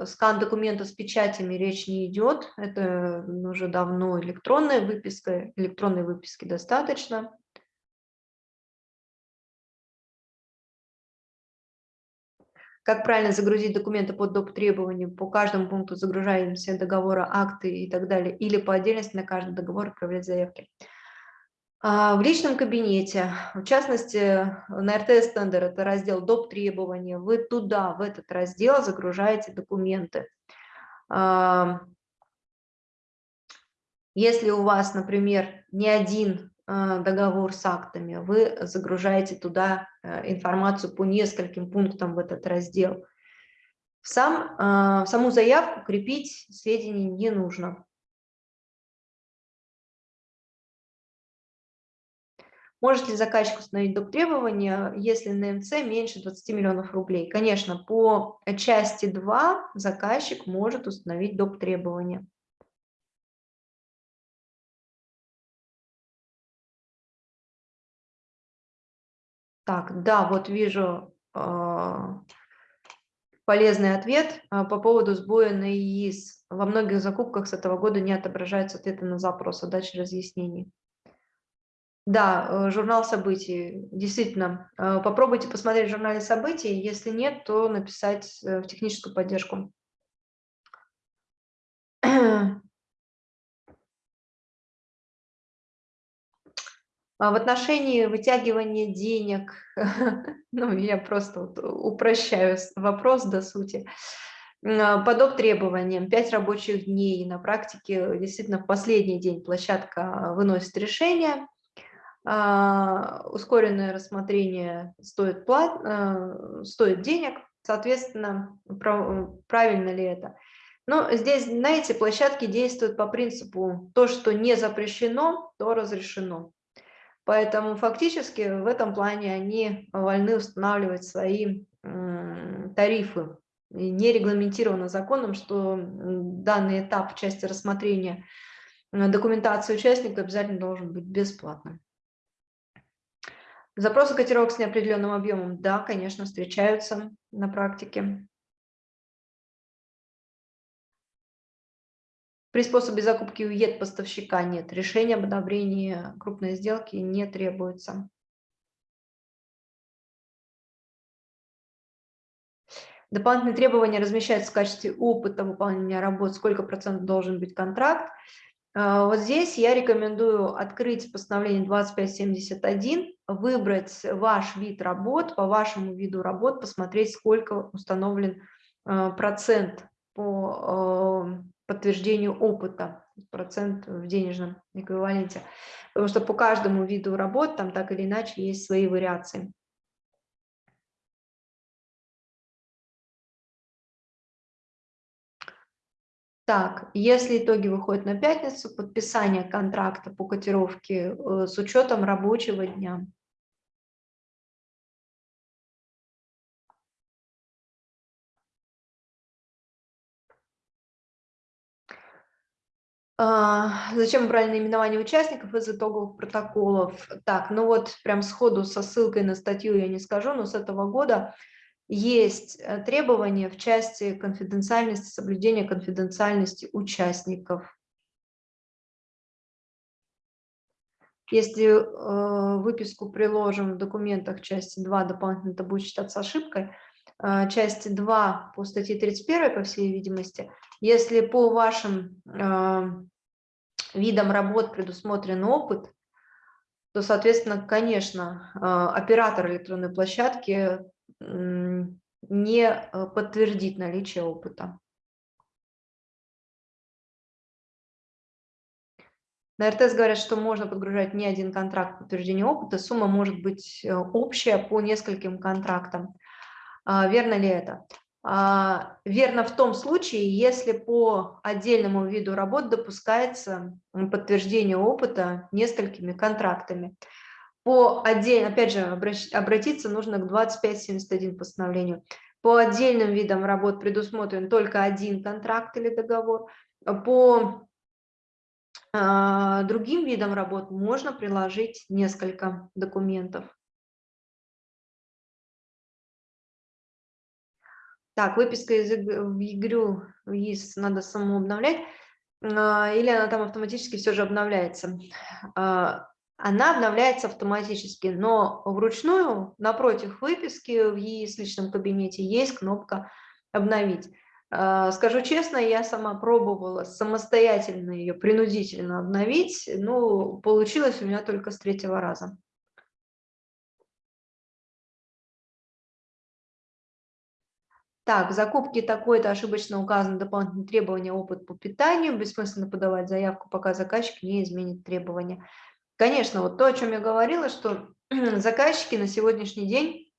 э, скан документа с печатями речь не идет. Это уже давно электронная выписка, электронной выписки достаточно. Как правильно загрузить документы под доп. требованиям, по каждому пункту загружаем все договора, акты и так далее, или по отдельности на каждый договор отправлять заявки. А, в личном кабинете, в частности, на РТС тендер, это раздел доп. требования, вы туда, в этот раздел загружаете документы. А, если у вас, например, не один договор с актами, вы загружаете туда э, информацию по нескольким пунктам в этот раздел. В, сам, в саму заявку крепить сведения не нужно. Может ли заказчик установить доп. требования, если на МЦ меньше 20 миллионов рублей? Конечно, по части 2 заказчик может установить доп. требования. Так, да, вот вижу э, полезный ответ э, по поводу сбоя на ИИС. Во многих закупках с этого года не отображаются ответы на запрос, а разъяснений. Да, э, журнал событий. Действительно, э, попробуйте посмотреть в журнале событий. Если нет, то написать э, в техническую поддержку. в отношении вытягивания денег, ну, я просто вот упрощаю вопрос до сути, а, по доп. требованиям 5 рабочих дней. На практике действительно в последний день площадка выносит решение. А, ускоренное рассмотрение стоит, плат, а, стоит денег, соответственно, правильно ли это. Но здесь, знаете, площадки действуют по принципу то, что не запрещено, то разрешено. Поэтому фактически в этом плане они вольны устанавливать свои тарифы не регламентировано законом, что данный этап в части рассмотрения э, документации участника обязательно должен быть бесплатным. Запросы котировок с неопределенным объемом, да, конечно, встречаются на практике. При способе закупки уед поставщика нет. Решение об одобрении крупной сделки не требуется. Дополнительные требования размещаются в качестве опыта выполнения работ, сколько процентов должен быть контракт. А, вот здесь я рекомендую открыть постановление 2571, выбрать ваш вид работ, по вашему виду работ, посмотреть, сколько установлен а, процент по а, подтверждению опыта, процент в денежном эквиваленте. Потому что по каждому виду работ там так или иначе есть свои вариации. Так, если итоги выходят на пятницу, подписание контракта по котировке э, с учетом рабочего дня. Зачем правильное именование участников из итоговых протоколов? Так, ну вот прям сходу со ссылкой на статью я не скажу, но с этого года есть э, требования в части конфиденциальности, соблюдения конфиденциальности участников. Если э, выписку приложим в документах части 2, дополнительно это будет считаться ошибкой, э, части 2 по статье 31, по всей видимости, если по вашим видам работ предусмотрен опыт, то, соответственно, конечно, э, оператор электронной площадки не э, подтвердить наличие опыта. На РТС говорят, что можно подгружать не один контракт подтверждения опыта, сумма может быть э, общая по нескольким контрактам. А, верно ли это? А, верно в том случае, если по отдельному виду работ допускается подтверждение опыта несколькими контрактами. По отдельно, опять же, обратиться нужно к 2571 постановлению. По отдельным видам работ предусмотрен только один контракт или договор. По э, другим видам работ можно приложить несколько документов. Так, выписка из в ИС надо самому обновлять, а, или она там автоматически все же обновляется. А, она обновляется автоматически, но вручную напротив выписки в ЕИС личном кабинете есть кнопка «Обновить». А, скажу честно, я сама пробовала самостоятельно ее принудительно обновить, но получилось у меня только с третьего раза. Так, в закупке такой-то ошибочно указаны дополнительные требования, опыт по питанию, бессмысленно подавать заявку, пока заказчик не изменит требования. Конечно, вот то, о чем я говорила, что заказчики на сегодняшний день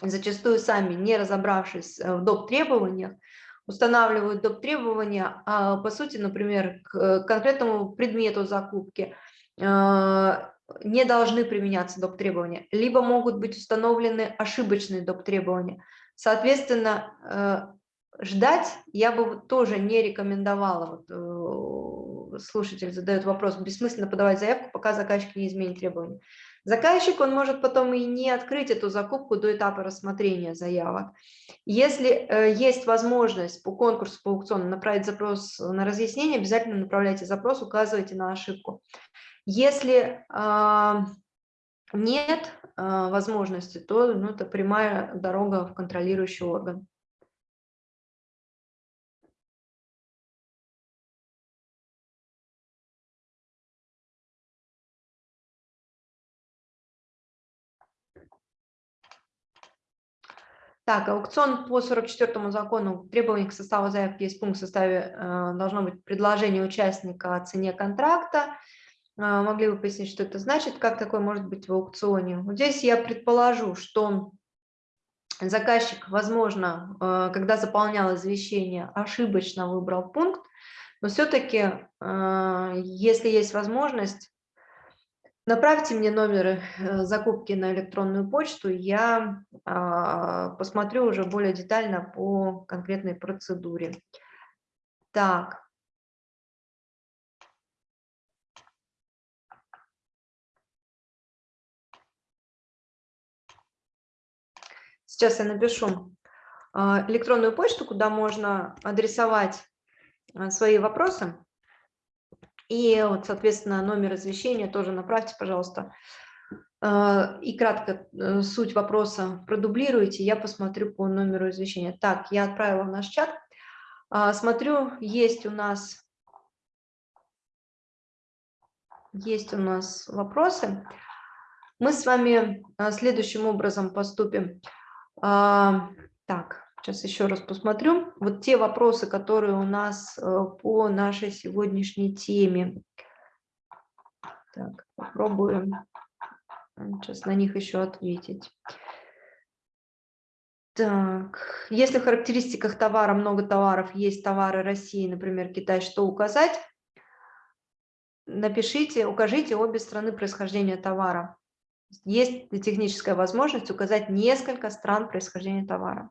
зачастую сами, не разобравшись э, в доп. требованиях, устанавливают доп. требования, а, по сути, например, к конкретному предмету закупки а, не должны применяться доп. требования, либо могут быть установлены ошибочные доп. требования. Соответственно, э, ждать я бы тоже не рекомендовала вот, э, слушатель задает вопрос, бессмысленно подавать заявку, пока заказчик не изменит требования. Заказчик, он может потом и не открыть эту закупку до этапа рассмотрения заявок. Если э, есть возможность по конкурсу, по аукциону направить запрос на разъяснение, обязательно направляйте запрос, указывайте на ошибку. Если э, нет э, возможности, то ну, это прямая дорога в контролирующий орган. Так, аукцион по 44 закону требований к составу заявки есть пункт в составе э, должно быть предложение участника о цене контракта. Э, могли бы пояснить, что это значит, как такое может быть в аукционе? Вот здесь я предположу, что заказчик, возможно, э, когда заполнял извещение, ошибочно выбрал пункт, но все-таки, если есть возможность, Направьте мне номеры э, закупки на электронную почту, я а, посмотрю уже более детально по конкретной процедуре. Так. Сейчас я напишу а, электронную почту, куда можно адресовать а, свои вопросы. И вот, соответственно, номер извещения тоже направьте, пожалуйста. А, и кратко э, суть вопроса продублируйте, я посмотрю по номеру извещения. Так, я отправила в наш чат. Смотрю, есть у нас, есть у нас вопросы. Мы с вами следующим образом поступим. Так, Сейчас еще раз посмотрю. Вот те вопросы, которые у нас э, по нашей сегодняшней теме. Так, попробуем сейчас на них еще ответить. Так, если в характеристиках товара много товаров, есть товары России, например, Китай, что указать? Напишите, укажите обе страны происхождения товара. Есть техническая возможность указать несколько стран происхождения товара.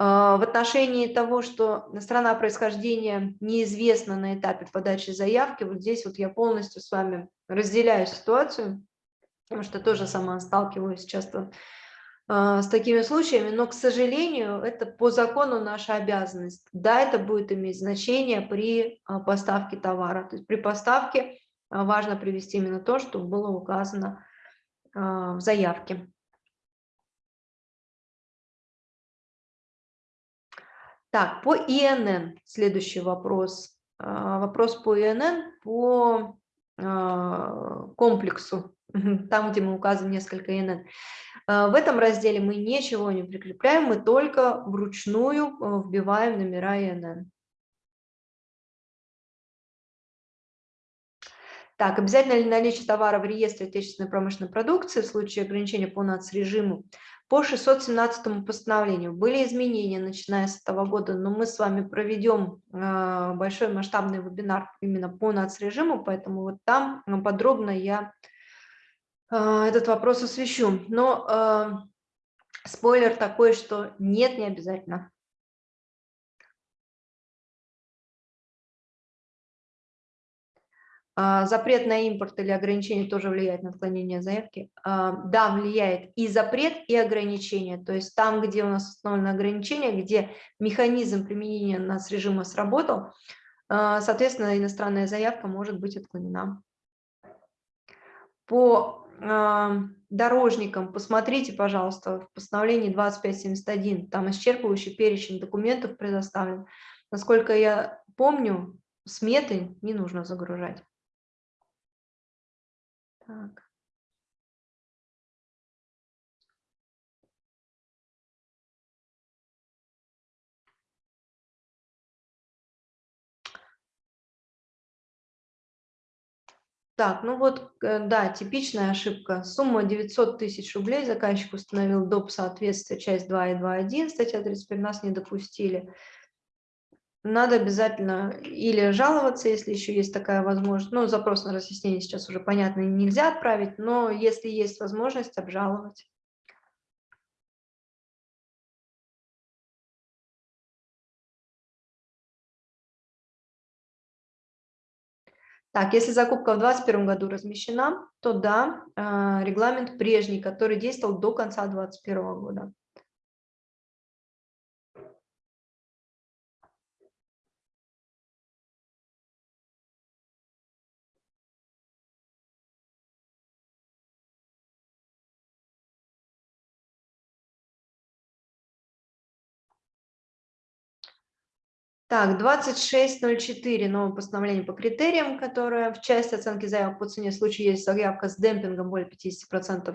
А, в отношении того, что страна происхождения неизвестна на этапе подачи заявки, вот здесь вот я полностью с вами разделяю ситуацию, потому что тоже сама сталкиваюсь часто а, с такими случаями, но, к сожалению, это по закону наша обязанность. Да, это будет иметь значение при а, поставке товара. То есть при поставке важно привести именно то, что было указано в заявке. Так, по ИНН следующий вопрос. А, вопрос по ИНН по а, комплексу, там, где мы указываем несколько ИНН. А, в этом разделе мы ничего не прикрепляем, мы только вручную вбиваем номера ИНН. Так, обязательно ли наличие товара в реестре отечественной промышленной продукции в случае ограничения по нацрежиму по 617 постановлению были изменения, начиная с этого года, но мы с вами проведем а, большой масштабный вебинар именно по нацрежиму, поэтому вот там подробно я а, этот вопрос освещу. Но спойлер такой, что нет, не обязательно. Запрет на импорт или ограничение тоже влияет на отклонение заявки? А, да, влияет и запрет, и ограничение. То есть там, где у нас установлено ограничение, где механизм применения нас режима сработал, а, соответственно, иностранная заявка может быть отклонена. По дорожникам посмотрите, пожалуйста, в постановлении 2571, там исчерпывающий перечень документов предоставлен. Насколько я помню, сметы не нужно загружать. Так. Так, ну вот, э, да, типичная ошибка. Сумма 900 тысяч рублей заказчик установил доп. соответствия, часть 2 и 2.1, статья 35, нас не допустили надо обязательно или жаловаться, если еще есть такая возможность. Ну, запрос на разъяснение сейчас уже, понятно, нельзя отправить, но если есть возможность, обжаловать. Так, если закупка в 2021 году размещена, то да, а, регламент прежний, который действовал до конца 2021 года. Так, 26.04, новое постановление по критериям, которое в части оценки заявок по цене в случае есть заявка с демпингом более 50%,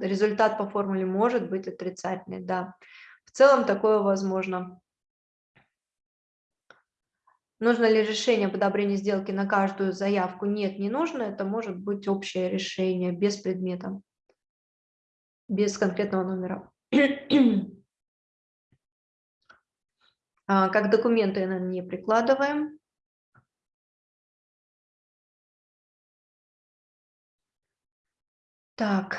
результат по формуле может быть отрицательный, да. В целом такое возможно. Нужно ли решение об одобрении сделки на каждую заявку? Нет, не нужно. Это может быть общее решение без предмета, без конкретного номера. А, как документы, не прикладываем. Так.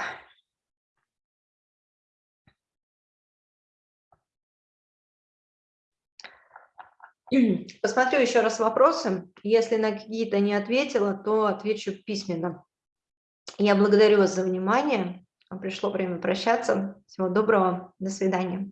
Посмотрю еще раз вопросы. Если на какие-то не ответила, то отвечу письменно. Я благодарю вас за внимание. Пришло время прощаться. Всего доброго. До свидания.